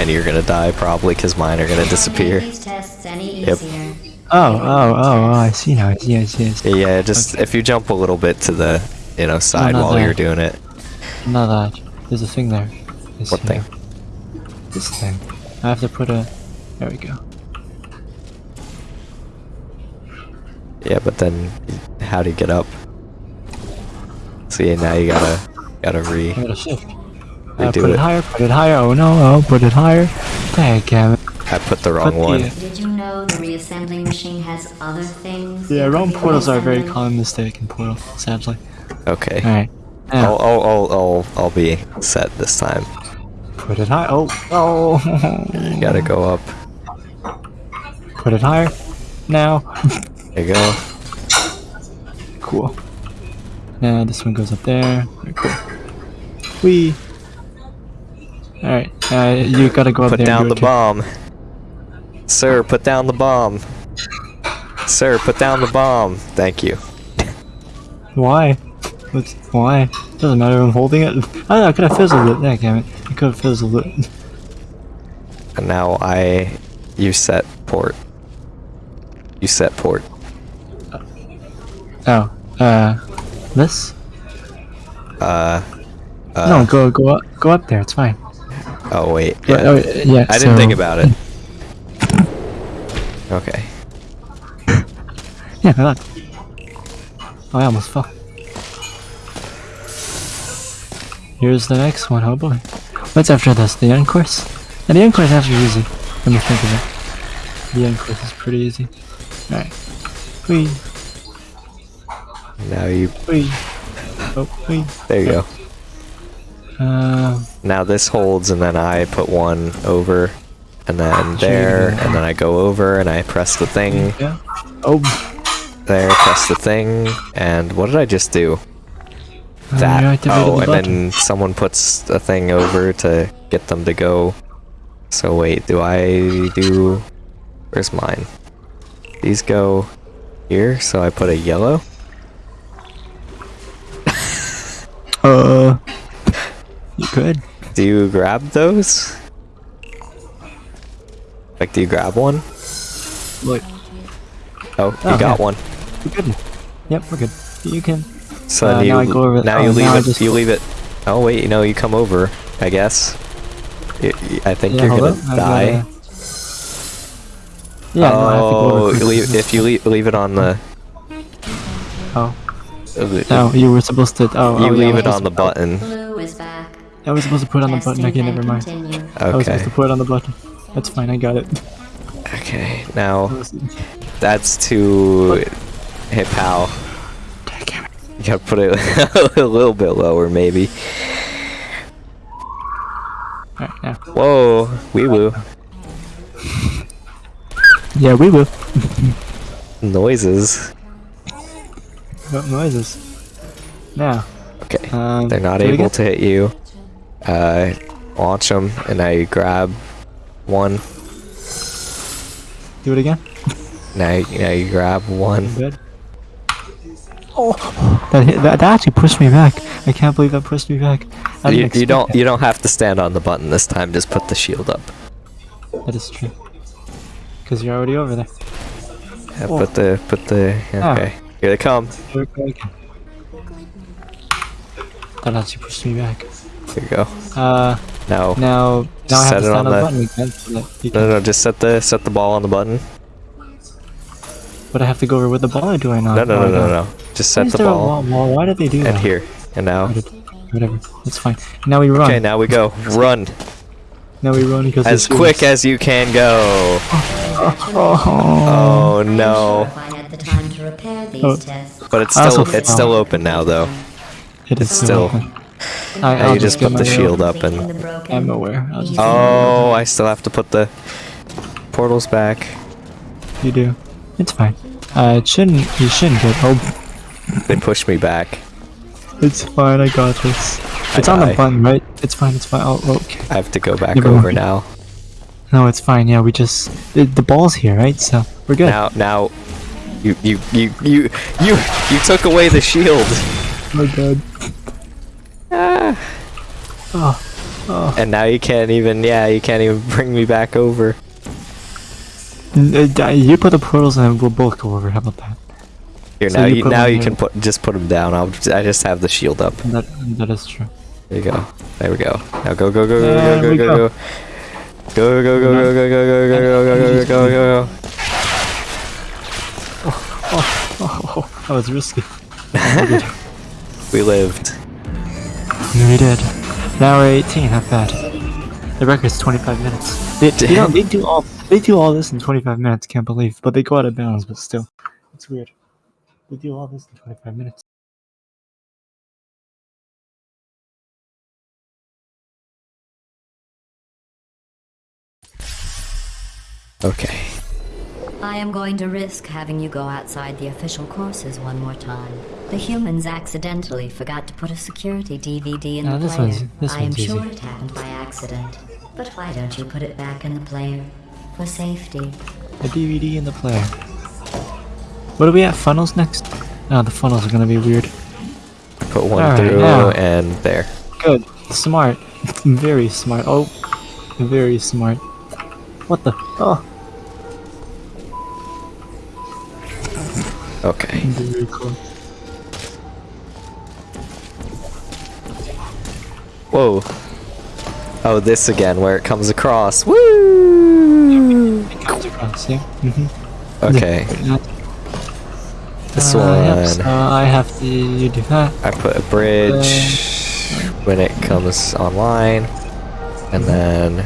and you're gonna die probably, because mine are gonna disappear. make these tests any Yep. Oh, oh, oh, oh, I see now. I see, I see, I see. Yeah, just if you jump a little bit to the, you know, side not while that. you're doing it. Not that. There's a thing there. This What here. thing? This thing. I have to put a. There we go. Yeah, but then how do you get up? See, now you gotta gotta re. I gotta shift. Uh, Redo put it. it. higher, put it higher. Oh no, oh, put it higher. Dang it. I put the wrong Put one. the- Did you know the reassembling machine has other things? Yeah, it wrong portals are a very common mistake in Portal, sadly. Okay. Alright. I'll, Now, I'll, I'll, I'll, I'll be set this time. put it high. Oh, oh. You gotta go up. Put it higher. Now. There you go. cool. Now this one goes up there. Very cool. Wee. Alright, uh, you gotta go up Put down the bomb. Sir, put down the bomb. Sir, put down the bomb. Thank you. Why? What's, why? Doesn't matter. I'm holding it. I know. I could have fizzled it. That damn it. I could have fizzled it. And now I. You set port. You set port. Oh. Uh. This? Uh. uh no. Go. Go up. Go up there. It's fine. Oh, wait. Yeah. oh, yeah. I didn't think about it. Okay. Yeah. Look. Oh, I almost fell. Here's the next one. Oh boy. What's after this? The end course? And the end course is actually easy. Let me think of it. The end course is pretty easy. Alright. Wee. Now you. Wee. Oh, wee. There you go. Um. Now this holds, and then I put one over, and then there, and then I go over, and I press the thing. Yeah. Oh. There, press the thing, and what did I just do? Uh, That. you activated Oh, the and button. then someone puts a thing over to get them to go. So wait, do I do? Where's mine? These go here, so I put a yellow. Uh. You could. Do you grab those? Like, do you grab one? Look. Oh, you Oh, got yeah. one. We're good. Yep, we're good. You can. So Uh, you now I go over- now oh, you leave now it. just You leave it. Oh wait, you know you come over. I guess. I think Yeah, you're gonna up, die. gotta- Yeah, no, I have to go oh, over leave, if you leave, leave it on the. Oh. No, you were supposed to. Oh, You oh, leave I it on the button. Blue is back. I was supposed to put it on the button. Okay, can never mind. continue. I was supposed to put it on the button. That's fine. I got it. Okay. Now that's too. Hey pal, you gotta put it a little bit lower, maybe. Alright, now. Whoa, wee woo. Yeah, we will. Noises. What noises? Now. Okay. Um, They're not able to hit you. Uh, launch them, and I grab one. Do it again. Now, you- now you grab one. Good. Oh, that, hit, that that actually pushed me back. I can't believe that pushed me back. You, you don't that. you don't have to stand on the button this time. Just put the shield up. That is true. Because you're already over there. Yeah, Oh. put the put the Ah. okay. Here they come. Here we go again. That actually pushed me back. Here you go. Uh, Now now, now I Set have to it stand on on the the- button again. So that no no just set the set the ball on the button. But I have to go over with the ball, or do I not? No no no no no. Just set the there a ball wall- wall? Why did they do that? and that? here and now. Whatever. That's fine. Now we run. Okay now we go. Run Now we run because as quick as you can go. Oh, Oh no. If I had the time to repair these Oh. But it's still it's still open now though. it is still- still. open. I, I'll you just get put the shield up and I'm aware. Oh I still have to put the portals back. You do. It's fine. Uh, it shouldn't. You shouldn't get. Oh, They pushed me back. it's fine. I got this. I It's on the button, right? It's fine. It's fine. Oh, okay. I have to go back Never over mind. now. No, it's fine. Yeah, we just the, the ball's here, right? So we're good. Now, now, you, you, you, you, you, you took away the shield, Oh god. Oh, and now you can't even. Yeah, you can't even bring me back over. Uh, you put the portals and we'll both go over. How about that? Here, So now you you, now you can put just put them down. I'll, I just have the shield up. That that is true. There you go. There we go. Now go, go, go, go, go, we go, go. go, go. Go, go, go, go, go, go, go, go, go, go, go, go, go, go. Oh, that was risky. We lived. We did. Now we're 18. Not bad. The record's 25 minutes. They, you know, they do all they do all this in 25 minutes. Can't believe, but they go out of bounds. But still, it's weird. They do all this in 25 minutes. Okay. I am going to risk having you go outside the official courses one more time. The humans accidentally forgot to put a security DVD in Ah, the this player. one's- this I am one's easy. sure it happened by accident. But why don't you put it back in the player? For safety. A DVD in the player. What are we at? Funnels next? Oh, the funnels are gonna be weird. Put one Alright, through now. and there. Good. Smart. Very smart. Oh, very smart. What the? Oh, Okay. Whoa. Oh, this again, where it comes across. Woo! Comes across, yeah. Mm-hmm. Okay. This uh, one. Yep, so I have to you do that. I put a bridge when it comes online, and then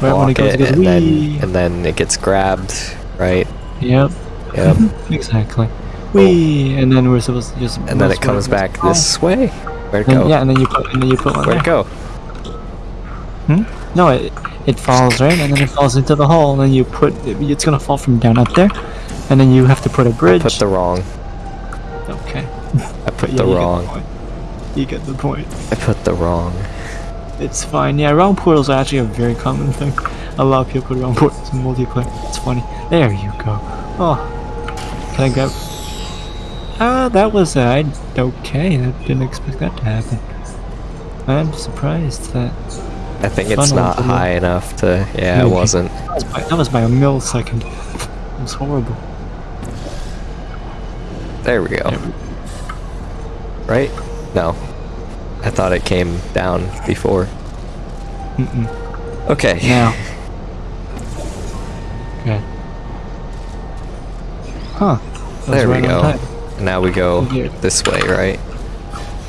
Right when block it it, and then and then it gets grabbed, right? Yep, Yep. exactly. We and then we're supposed to just. and then it comes back this way. Where'd it hmm, go? And, yeah, and then you put and then you put one Where'd it there. go? Hmm? No, it it falls right, and then it falls into the hole, and then you put it's gonna fall from down up there, and then you have to put a bridge. Put the wrong. okay. I put Yeah, the you get wrong. You get the point. I put the wrong. It's fine. Yeah, round portals are actually a very common thing. A lot of people put round portals in multiplayer. It's funny. There you go. Oh, can I grab? Ah, that was uh, I okay. I didn't expect that to happen. I'm surprised that I think it's not high enough to. Yeah, it wasn't. that was by, that was by a millisecond. it was horrible. There we go. There we- Right? No. I thought it came down before. Mm-mm. Okay. Now. Good. Huh. There we go. Now we go Here. this way, right?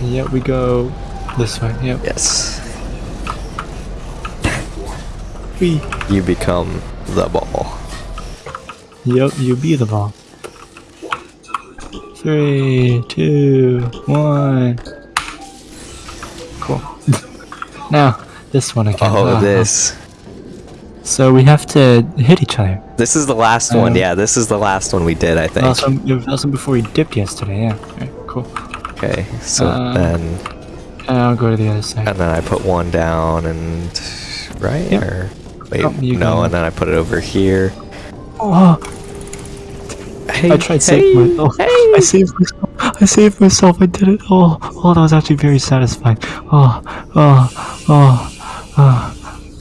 Yeah, we go this way. Yep. Yes. We. You become the ball. Yep, you be the ball. Three, two, one. Cool. now, this one again. Oh, Uh-huh. this. So we have to hit each other. This is the last one. Um, Yeah, this is the last one we did, I think. Also, it was also before we dipped yesterday. Yeah. Alright, cool. Okay, so Uh, then. I'll go to the other side. And then I put one down and. Right? Yep. Or. Wait, Oh, you no, and then I put it over here. Oh, Hey, I tried saving myself. I saved myself. I saved myself. I did it. Oh, oh, that was actually very satisfying. Oh, oh, oh, oh.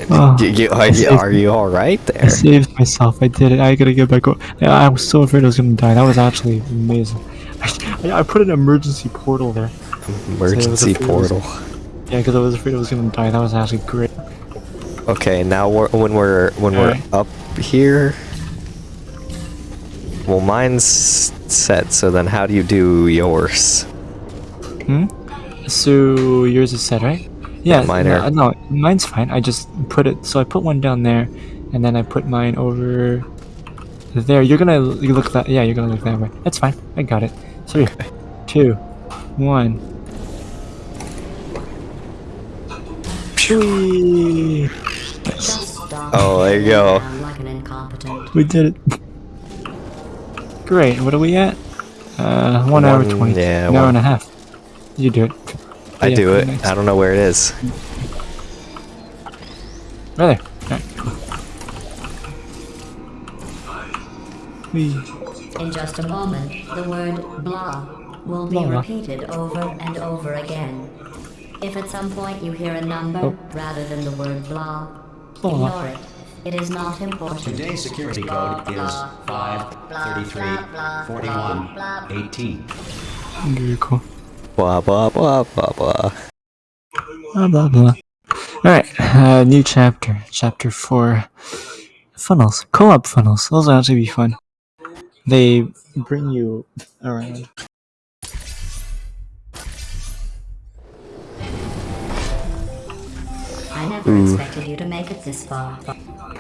Oh, You, you, are, you, are you all right I there? saved myself. I did it. I gotta get back. I was so afraid I was gonna die. That was actually amazing. I, I put an emergency portal there. Emergency it was- portal. Yeah, because I was afraid I was gonna die. That was actually great. Okay, now we're, when we're when we're Alright. up here. Well, mine's set. So then, how do you do yours? Hmm. So yours is set, right? Yeah. mine no, no, mine's fine. I just put it. So I put one down there, and then I put mine over there. You're gonna you look that. Yeah, you're gonna look that way. That's fine. I got it. Three, two, one. Whee! Just stop. Oh, there you go. Sound like an incompetent. We did it. Great. What are we at? Uh, one, hour One- twenty. yeah, hour one- and a half. You do it. I do it. nice. I don't know where it is. Right there. Alright. Hmm. In just a moment, the word blah will be Blah, blah. repeated over and over again. If at some point you hear a number Oh. rather than the word blah, Blah, blah. ignore it. It is not important. Today's security Blah, code is blah, 5, blah, 33, blah, blah, 41, 18. Very cool. Blah blah blah blah blah. Blah blah blah. Alright, uh, new chapter. Chapter 4. Funnels. Co op funnels. Those will actually be fun. They bring you around. I never Ooh. expected you to make it this far. Uh,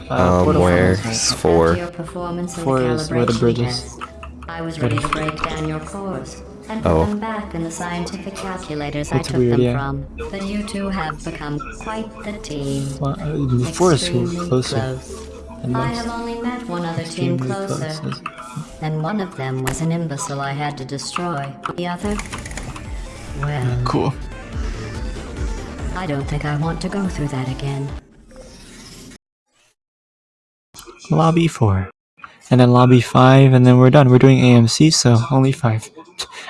Um, where's right? four? After your performance in Four is where the calibration bridge is. I was ready to break down your cores and put Oh. them back in the scientific calculators That's I took weird, them yeah. from. But you two have become quite the team. Well, uh, four is closer. close. I have only met one other team closer, close. and one of them was an imbecile I had to destroy. The other? Well, Cool. I don't think I want to go through that again. Lobby 4. And then lobby 5, and then we're done. We're doing AMC, so only 5.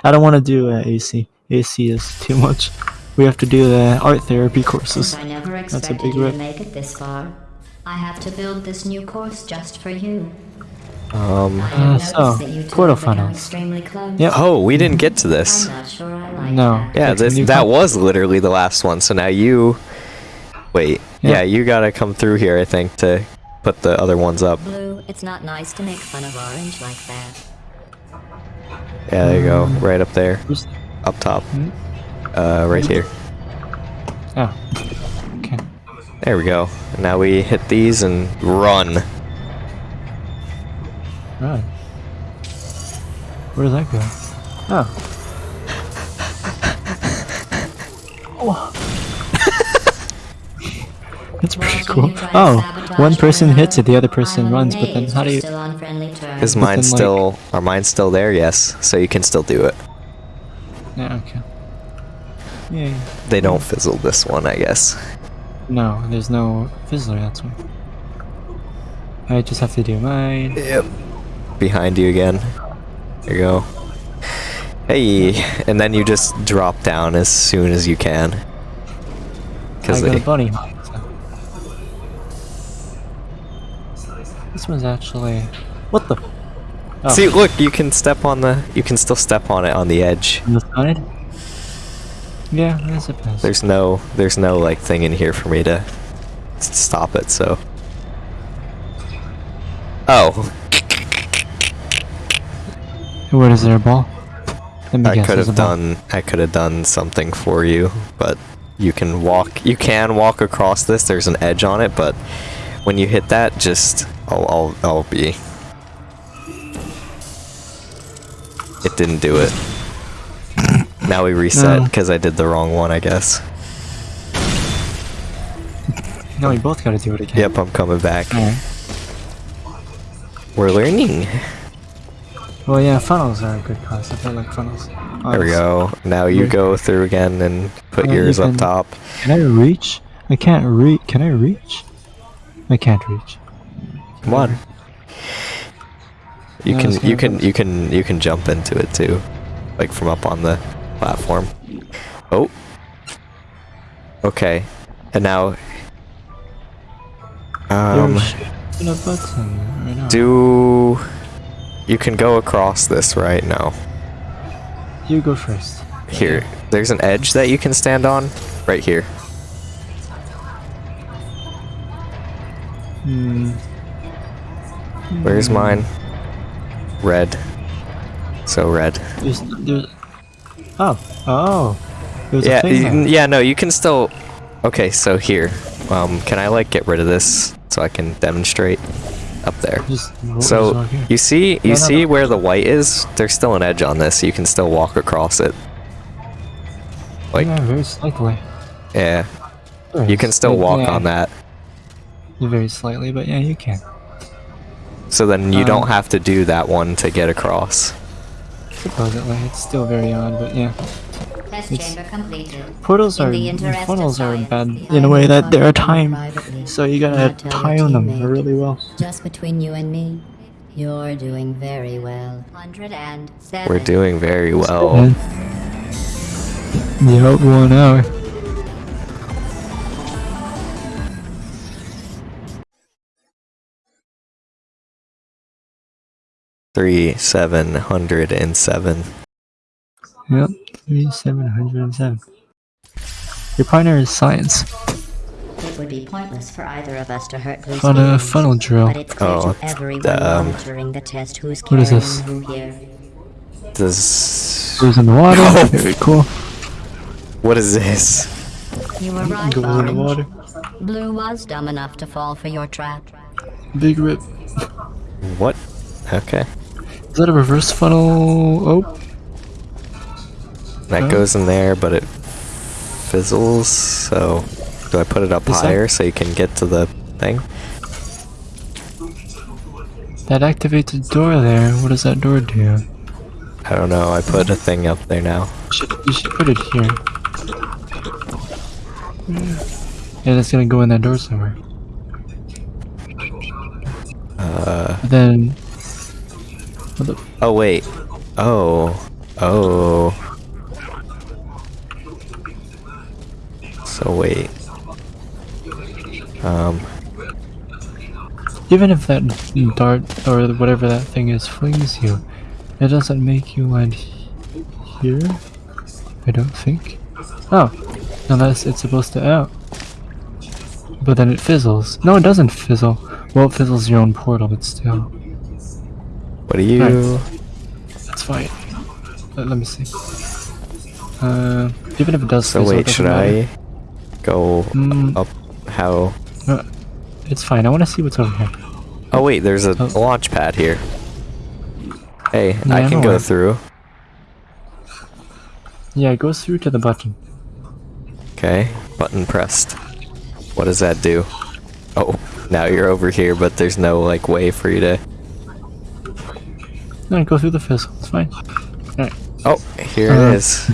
I don't want to do uh, AC. AC is too much. We have to do the art therapy Since courses. I never a big you rip. to make it this far, I have to build this new course just for you. Um. Uh, so, that you two portal have become funnels. extremely close. Yep. Oh, we didn't get to this. Sure like No. that. Yeah, this, that was literally the last one. So now you. Wait. Yeah. Yeah, you gotta come through here, I think, to put the other ones up. Blue, it's not nice to make fun of Orange like that. Yeah, there you go. Right up there. Up top. Hmm? Uh, right here. Oh. Okay. There we go. And now we hit these and run. Right. Where does that go? Oh. That's pretty cool. you try to Oh, sabotage one person hits it, the other person runs, but then how do you're you... Still on friendly terms. Is mine like- still. Are mine still there? Yes. So you can still do it. Yeah, okay. Yeah. They don't fizzle this one, I guess. No, there's no fizzler, that's why. I just have to do mine. Yep. Behind you again. There you go. Hey, and then you just drop down as soon as you can. I Because got they. a bunny hop. This one's actually... What the? Oh, See, look, you can step on the. You can still step on it on the edge. on the side? Yeah, I suppose. There's no. There's no like thing in here for me to stop it. So. Oh, What is there, a ball? I could have done. I could have done something for you, but you can walk. You can walk across this. There's an edge on it, but when you hit that, just I'll. I'll. I'll be. It didn't do it. Now we reset No. because I did the wrong one, I guess. No, we both gotta do it again. Yep, I'm coming back. We're learning. Well, yeah, funnels are a good concept. I like funnels. There we go. Now you go through again and put Uh, you yours up top. Can I reach? I can't reach. Can I reach? I can't reach. Come on. You Yeah, can you can you can you can jump into it too, like from up on the platform. Oh. Okay, and now. Um, right do you can go across this right now? You go first. Here, there's an edge that you can stand on, right here. Hmm. Where's mine? Red. So red. There's, there's. Oh. Oh. There's yeah, a thing there. yeah, no, you can still. Okay, so here, um, can I like get rid of this so I can demonstrate up there? Just So you see, you No, no, see no. where the white is? There's still an edge on this. You can still walk across it. Like, yeah, very slightly. yeah, you can still walk yeah, on that. Very slightly, but yeah, you can. So then you Um, don't have to do that one to get across. Supposedly, it's still very odd, but yeah. It's- Portals In are the interest of funnels are bad in a way that they're must be timed, so you gotta not tell your time them really well. Just between you and me, you're doing very well. We're doing very well. And yep, one hour. Three seven hundred and seven. Yep, three seven hundred and seven. Your partner is science. It would be pointless for either of us to hurt Blue's On a funnel drill. But it's clear Oh, to everyone the, um, monitoring the test who's What is carrying this? who here. Does Goes in the water. No. Very cool. what is this? You were right, Goes in the water. Blue was dumb enough to fall for your trap. Big rip. What? Okay, Is that a reverse funnel? Oh, that goes in there, but it fizzles. So do I put it up Is that- higher so you can get to the thing? that activates a door there. What does that door do? I don't know. I put a thing up there now. You should, you should put it here. Yeah, that's gonna go in that door somewhere. Uh. Then. Oh wait. Oh. Oh. So wait. Um. Even if that dart or whatever that thing is flings you, it doesn't make you land here. I don't think. Oh, unless it's supposed to out. But then it fizzles. No, it doesn't fizzle. Well, it fizzles your own portal, but still, What do you? that's fine. Let, let me see. Uh, even if it does So wait, should. I go Mm, up? How? uh, it's fine. I want to see what's over here. Oh wait, there's a Oh. launch pad here. Hey, Yeah, I can know go where- through. Yeah, it goes through to the button. Okay, button pressed. What does that do? Oh, now you're over here, but there's no like way for you to. No, go through the fizzle. It's fine. Oh, here Uh, it is.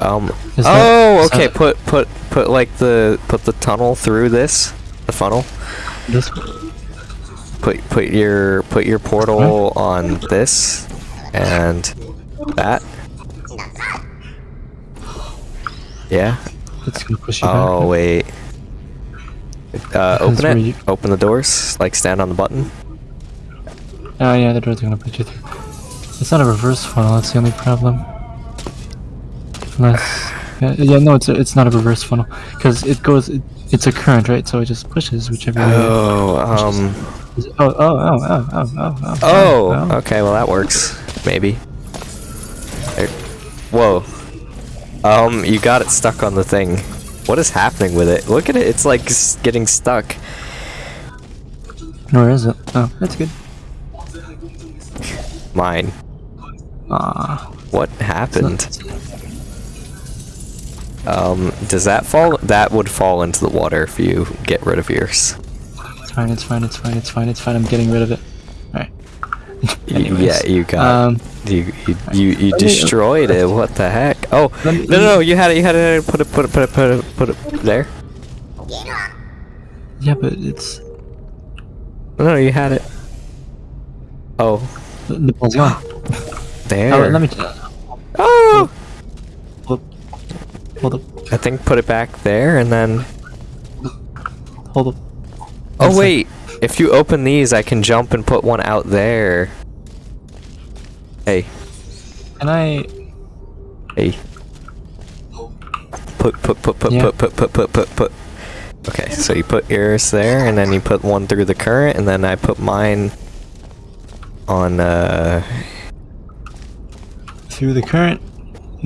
Um. Is that- oh, okay. that- Put put put like the put the tunnel through this, the funnel. This Put put your put your portal on this, and that. Yeah. It's gonna push you Oh back. wait. Uh, open it. you- Open the doors. Like stand on the button. Oh yeah, the door's gonna put you through. It's not a reverse funnel. That's the only problem. Unless, yeah, yeah no, it's a, it's not a reverse funnel because it goes. It, it's a current, right? So it just pushes whichever way. Oh. Um. it- Oh, oh, oh, oh, oh, oh, oh. Oh. Okay. Well, that works. Maybe. There. Whoa. Um. You got it stuck on the thing. What is happening with it? Look at it. It's like getting stuck. Where is it? Oh, that's good. Mine. Ah, What happened? Um. Does that fall? That would fall into the water if you get rid of yours. It's fine. It's fine. It's fine. It's fine. It's fine. I'm getting rid of it. All right. Yeah. You got. Um, You you you, you me- destroyed it. What the heck? Oh no no no! You had it. You had it. Put it. Put it. Put it. Put it. Put it there. yeah, but it's No, no, you had it. Oh, The, ball's gone. there. Oh, let me. Oh! Hold up. Hold up. I think put it back there and then. Hold up. Oh sec. wait, if you open these, I can jump and put one out there. Hey, Can I? hey. Put put put put Yeah. put put put put put put. Okay, so you put yours there, and then you put one through the current, and then I put mine on. uh... Through the current.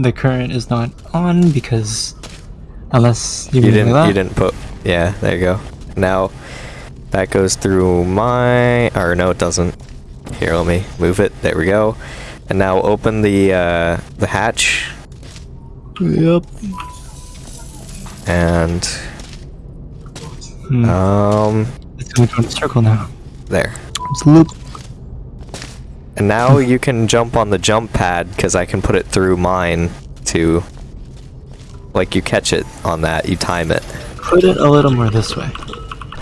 The current is not on because unless you, You didn't. You didn't put. Yeah, there you go. Now that goes through my. Or no, it doesn't. Here, let me move it. There we go. And now open the uh, the hatch Yep. and Hmm. um it's gonna go in a circle now. there. It's loop. And now you can jump on the jump pad because I can put it through mine to like you catch it on that, you time it. Put it a little more this way.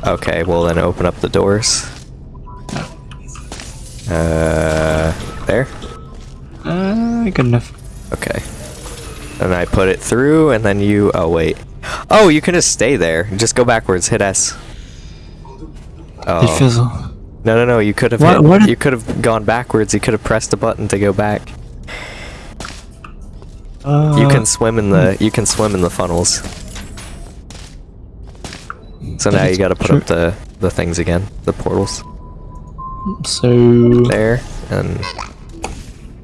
Okay, well then open up the doors. Uh, there. Uh, good enough. Okay. And I put it through, and then you. Oh wait. Oh, you can just stay there. Just go backwards. Hit S. Oh. fizzle. No, no, no. You could have. What- hit- what- You could have gone backwards. You could have pressed a button to go back. Uh, You can swim in the. You can swim in the funnels. So now you got to put true. up the the things again, the portals So. there, and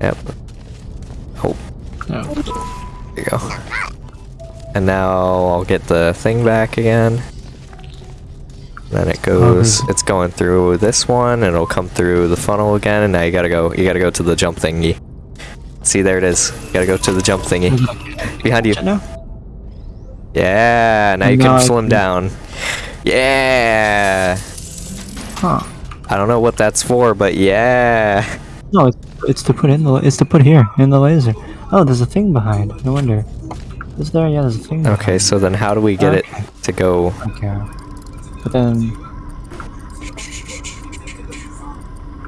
yep. Oh, No. there you go. And now I'll get the thing back again. Then it goes. Oh, okay. It's going through this one, and it'll come through the funnel again. And now you gotta go. You gotta go to the jump thingy. See, there it is. You gotta go to the jump thingy mm-hmm. behind you. Yeah. Now you can swim down. Yeah. Huh. I don't know what that's for, but yeah. No, it's, it's to put in the. It's to put here in the laser. Oh, there's a thing behind. No wonder. Is there? Yeah, there's a thing. Okay, so then how do we get Okay. it to go? Okay. But then.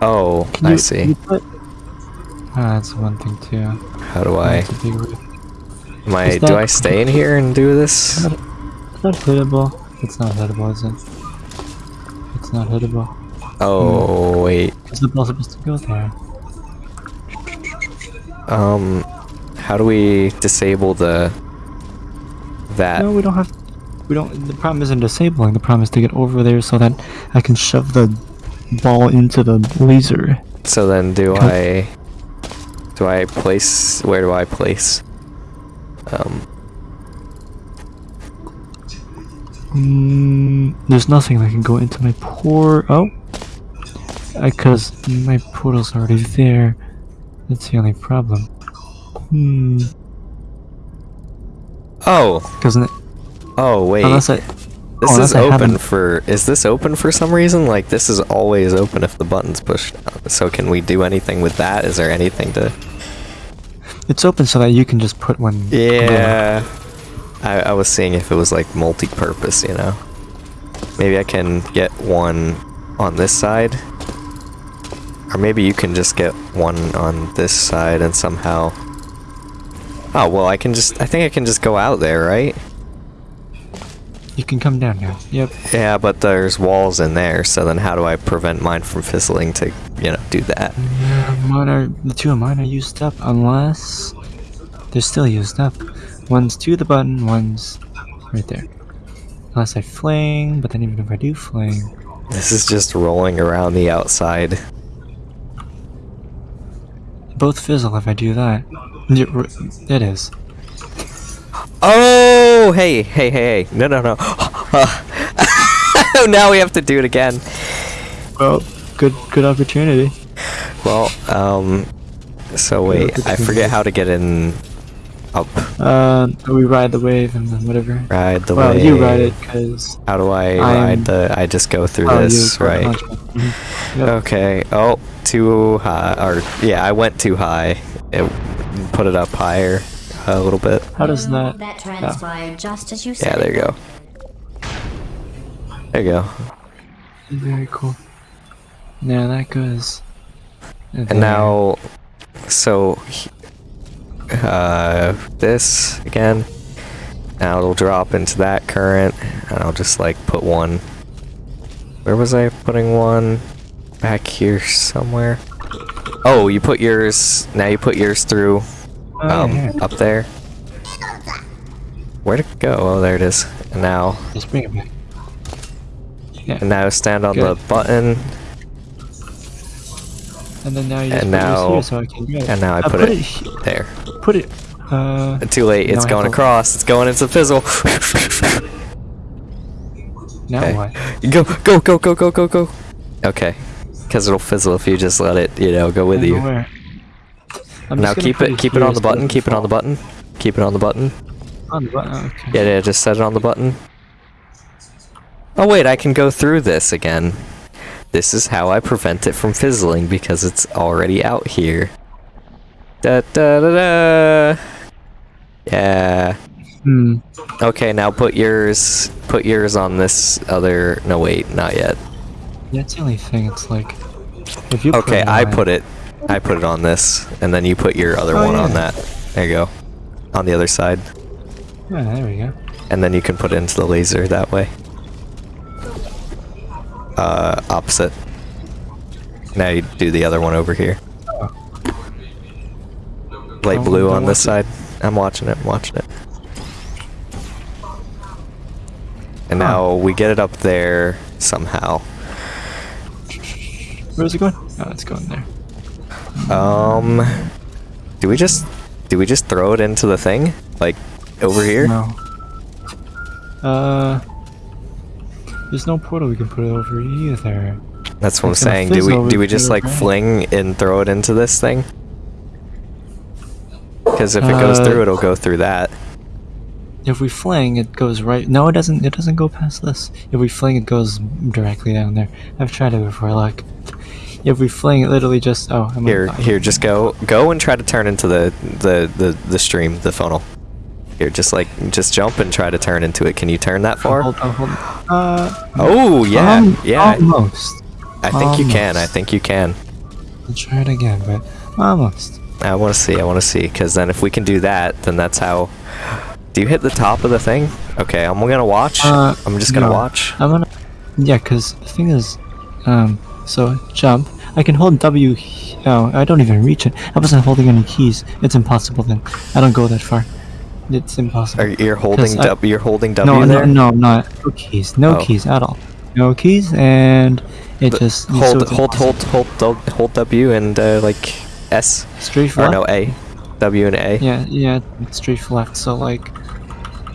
Oh, Can I you, see. You put, ah, that's one thing too. How do I? That's a big roof. Am I? Is Do that- I stay in here and do this? It's not hittable. It's not hittable, is it? It's not hittable. Oh wait. Is the ball supposed to go there. Um, how do we disable the that? No, we don't have. We don't. The problem isn't disabling. The problem is to get over there so that I can shove the ball into the laser. So then, do I? Do I place? Where do I place? Um. Mm, there's nothing that can go into my port. Oh, because my portal's already there. That's the only problem. Hmm. Oh. Doesn't it? Oh wait. Unless I. this oh, is open for. Is this open for some reason? Like this is always open if the button's pushed. down. So can we do anything with that? Is there anything to? It's open so that you can just put one. Yeah. I, I was seeing if it was like multi-purpose, you know. Maybe I can get one on this side. Or maybe you can just get one on this side and somehow... Oh, well, I can just... I think I can just go out there, right? You can come down now. Yep. Yeah, but there's walls in there, so then how do I prevent mine from fizzling to, you know, do that? Yeah, mine are the two of mine are used up unless they're still used up. One's to the button, one's right there. Unless I fling, but then even if I do fling, This is just rolling around the outside. both fizzle if I do that. It is. Oh, hey, hey, hey, hey. No, no, no. now we have to do it again. Well, good good opportunity. Well, um, so wait, I forget how to get in up. Uh, we ride the wave and then whatever. Ride the well, wave. Well, you ride it because How do I I'm- ride the? I just go through oh, this, you right? Mhm. Yep. Okay. Oh, too high. Or yeah, I went too high. It put it up higher a little bit. How does that? That transpired just as you said. Yeah, there you go. There you go. Very cool. Now that goes. And now, so, uh, this again. Now it'll drop into that current, and I'll just like put one. Where was I putting one? Back here somewhere. Oh, you put yours. Now you put yours through, Oh, um, up there. Where'd it go? Oh, there it is. And now, bring it back. Yeah. and now stand on Good. the button, And then now you and now- here so I can grab it. and now I Uh, put, put it, he- there. Put it. Uh. Too late. It's going across. It's going into fizzle. Now Okay. what? Go, go, go, go, go, go, go. Okay. Because it'll fizzle if you just let it, you know, go with I you. where. I'm Now keep it, keep it on the button. Keep it on the button. Keep it on the button. On the button. Okay. Yeah, yeah. Just set it on the button. Oh wait, I can go through this again. This is how I prevent it from fizzling because it's already out here. Da da da da. Yeah. Hmm. Okay, now put yours put yours on this other no wait, not yet. That's the only thing. It's like, if you. Okay, I put it I put it on this and then you put your other Oh, one on that. There you go. On the other side. Yeah, there we go. And then you can put it into the laser that way. Uh opposite. Now you do the other one over here. Light blue on this side. I'm watching it, I'm watching it. And now we get it up there somehow. Where's it going? Oh, it's going there. Um, do we just do we just throw it into the thing like over here? No. Uh. There's no portal we can put it over either. That's what I'm saying. Do we do we just like fling and throw it into this thing? Because if it goes Uh, through, it'll go through that. If we fling, it goes right. No, it doesn't. It doesn't go past this. If we fling, it goes directly down there. I've tried it before. Look. If we fling, it literally just. Oh, I'm Here, here, just go, go and try to turn into the the the the stream, the funnel. Here, just like just jump and try to turn into it. Can you turn that Oh, far? hold, oh, hold. Uh. Oh yeah, um, yeah. Almost. I think you can. I think you can. I'll try it again, but almost. I want to see. I want to see. Because then, if we can do that, then that's how. Do you hit the top of the thing? Okay, I'm gonna watch. Uh, I'm just gonna no. watch. I'm gonna. Yeah, cause the thing is, um, so jump. I can hold W. Oh, I don't even reach it. I wasn't holding any keys. It's impossible then. I don't go that far. It's impossible. Are you holding I- W? You're holding W no, there. no, no, not no keys. No Oh. keys at all. No keys, and it But just hold, it's hold, hold, hold, hold, hold W and uh, like S Straight or left. no A, W and A. Yeah, yeah, it's straight left. So like,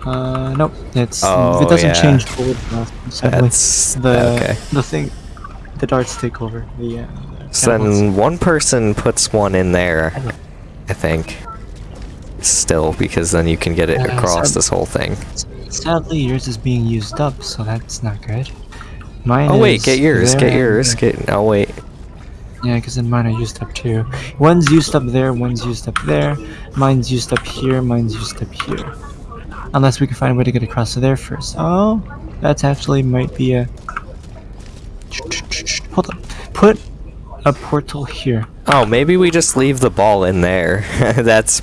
uh, nope. It's Oh, it doesn't yeah. change forward. left. That's the okay. the thing. The darts take over. The uh, So then one person puts one in there, I think. Still, because then you can get it Uh, across this whole thing. Sadly, yours is being used up, so that's not good. Mine Oh wait, get yours, get yours, get. Oh wait, Yeah, because then mine are used up too. One's used up there, one's used up there. Mine's used up here, mine's used up here. Unless we can find a way to get across to there first. Oh, that's actually might be a. Hold on. Put a portal here. Oh, maybe we just leave the ball in there. that's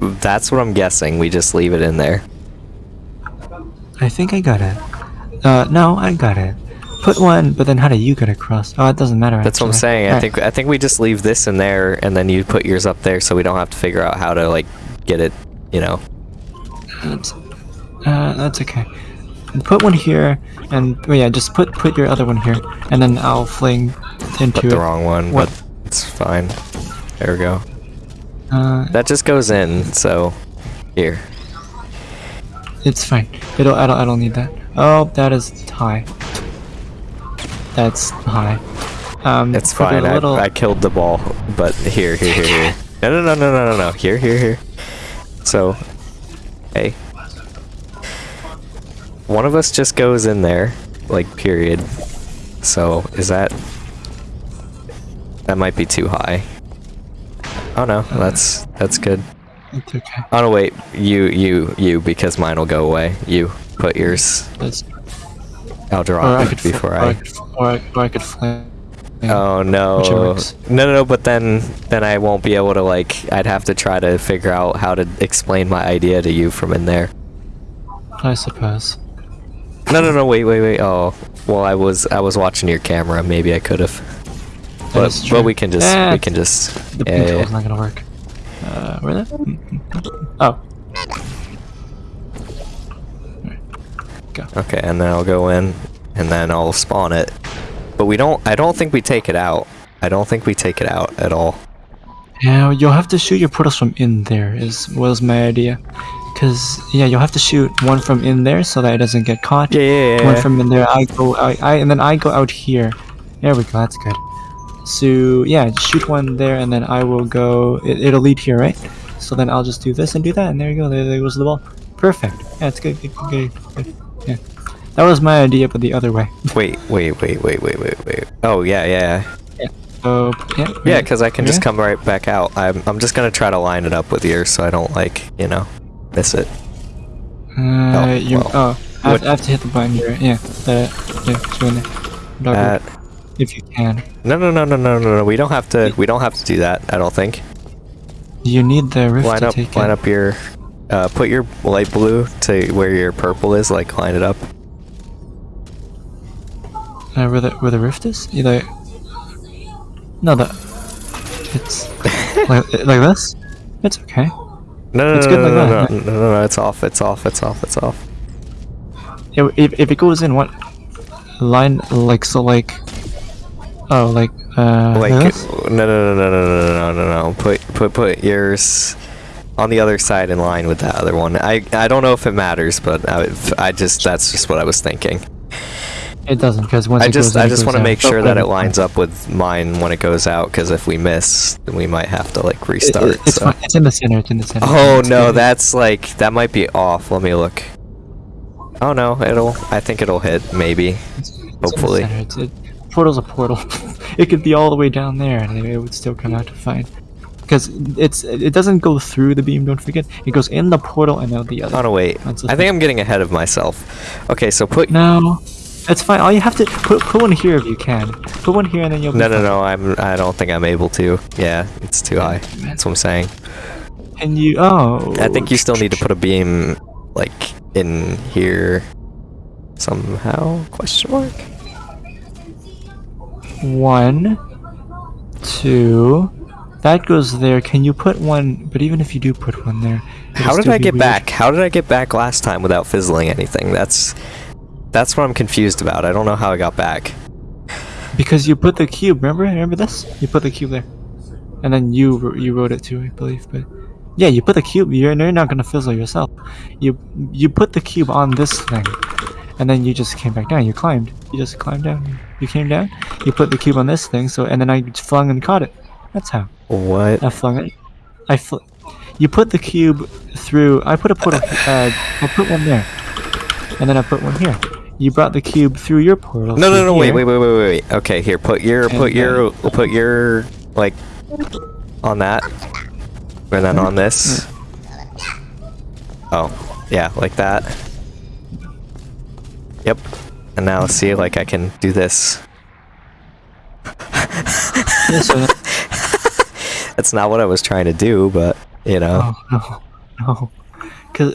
that's what I'm guessing. We just leave it in there. I think I got it. Uh, no, I got it. Put one, but then how do you get across? Oh, it doesn't matter. That's what I'm actually. saying. I Alright. think I think we just leave this in there, and then you put yours up there, so we don't have to figure out how to like get it. You know. That's, uh, that's okay. Put one here, and oh yeah, just put put your other one here, and then I'll fling into Put it. the wrong one, What? but it's fine. There we go. Uh, That just goes in. So here. it's fine. It'll. I don't. I don't need that. Oh, that is high. That's high. Um, It's fine. I, little- I killed the ball, but here, here, here, here. No, no, no, no, no, no, no. Here, here, here. So, hey. One of us just goes in there, like, period. So, is that... That might be too high. Oh no, that's that's good. It's okay. Oh no, wait, you, you, you, because mine will go away. You put yours. That's. I'll I it could. fl- before or I I. could. Or I, or I could fling. Oh no. No, no, no. But then, then I won't be able to like. I'd have to try to figure out how to explain my idea to you from in there. I suppose. No, no, no. Wait, wait, wait. Oh, well, I was, I was watching your camera. Maybe I could have. But, but we can just, Eh, we can just. The yeah, pink yeah, not gonna work. Uh, where that? Oh. Okay, and then I'll go in, and then I'll spawn it. But we don't. I don't think we take it out. I don't think we take it out at all. Yeah, you'll have to shoot your portals from in there. Is was my idea. Cause yeah, you'll have to shoot one from in there so that it doesn't get caught. Yeah, yeah, yeah. One from in there. I go. I, I and then I go out here. There we go. That's good. So yeah, shoot one there, and then I will go. It, it'll lead here, right? So then I'll just do this and do that, and there you go. There, there goes the ball. Perfect. Yeah, it's good. Good. Good. good. Yeah. That was my idea, but the other way. Wait, wait, wait, wait, wait, wait, wait. Oh yeah, yeah, So yeah. yeah. Because I can just come right back out. I'm, I'm just gonna try to line it up with yours so I don't like, you know, miss it. Uh, Oh, you. well. Oh, I have, I have to hit the button here. Yeah. That. Yeah. Just in there. Dog Uh, roll, if you can. no, no, no, no, no, no, no. We don't have to. We don't have to do that. I don't think. You need the rift Line to up, take line it. up your. Uh, put your light blue to where your purple is. Like line it up. Uh, where the where the rift is? Either. No, the. It's like like this. It's okay. No, no, It's no, good no, like no, that, no, no, no, no, It's off. It's off. It's off. It's off. If if, if it goes in what line like so like. Oh, like uh. Like this? no, no, no, no, no, no, no, no, no. Put put put yours on the other side in line with that other one. I I don't know if it matters, but I, I just that's just what I was thinking. It doesn't because once I it just I it just want to make sure that it lines up with mine when it goes out. Because if we miss, then we might have to like restart. it- it's so. fine. It's in the center. It's in the center. Oh It's no, good. that's like that might be off. Let me look. Oh no, it'll. I think it'll hit. Maybe. It's- it's in the hopefully. center. It's, it, portal's a portal. it could be all the way down there, and it would still come out fine. Because it's it doesn't go through the beam. Don't forget, it goes in the portal and out the other. Oh no, wait. I think I'm getting ahead of myself. Okay, so put. No, it's fine. All you have to put put one here if you can. Put one here and then you'll. Be No, no, fine. no. I'm. I don't think I'm able to. Yeah, it's too high. That's what I'm saying. And you oh. I think you still need to put a beam like in here somehow. Question mark. one, two. That goes there. Can you put one? But even if you do put one there, How did I get weird. back? How did I get back last time without fizzling anything? That's that's what I'm confused about. I don't know how I got back. Because you put the cube. Remember? Remember this? You put the cube there, and then you you wrote it too, I believe. But yeah, you put the cube. You're you're not gonna fizzle yourself. You you put the cube on this thing, and then you just came back down. You climbed. You just climbed down. You came down. You put the cube on this thing. So and then I flung and caught it. That's how What? I flung it. I fl- You put the cube through. I put a portal. Uh, I put one there, and then I put one here. You brought the cube through your portal. No, no, no. Wait, wait, wait, wait, wait. wait. Okay, here. Put your, And put your, then- put your, like, on that, and then on this. Oh, yeah, like that. Yep. And now see, like, I can do this. Yeah, so That's not what I was trying to do, but you know. Oh no, no, because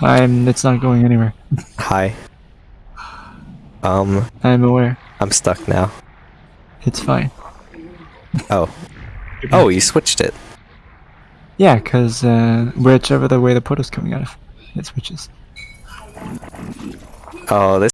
I'm. It's not going anywhere. Hi. Um, I'm aware. I'm stuck now. It's fine. Oh. Oh, you switched it. Yeah, cause uh, whichever the way the portal's coming out of, it switches. Oh, this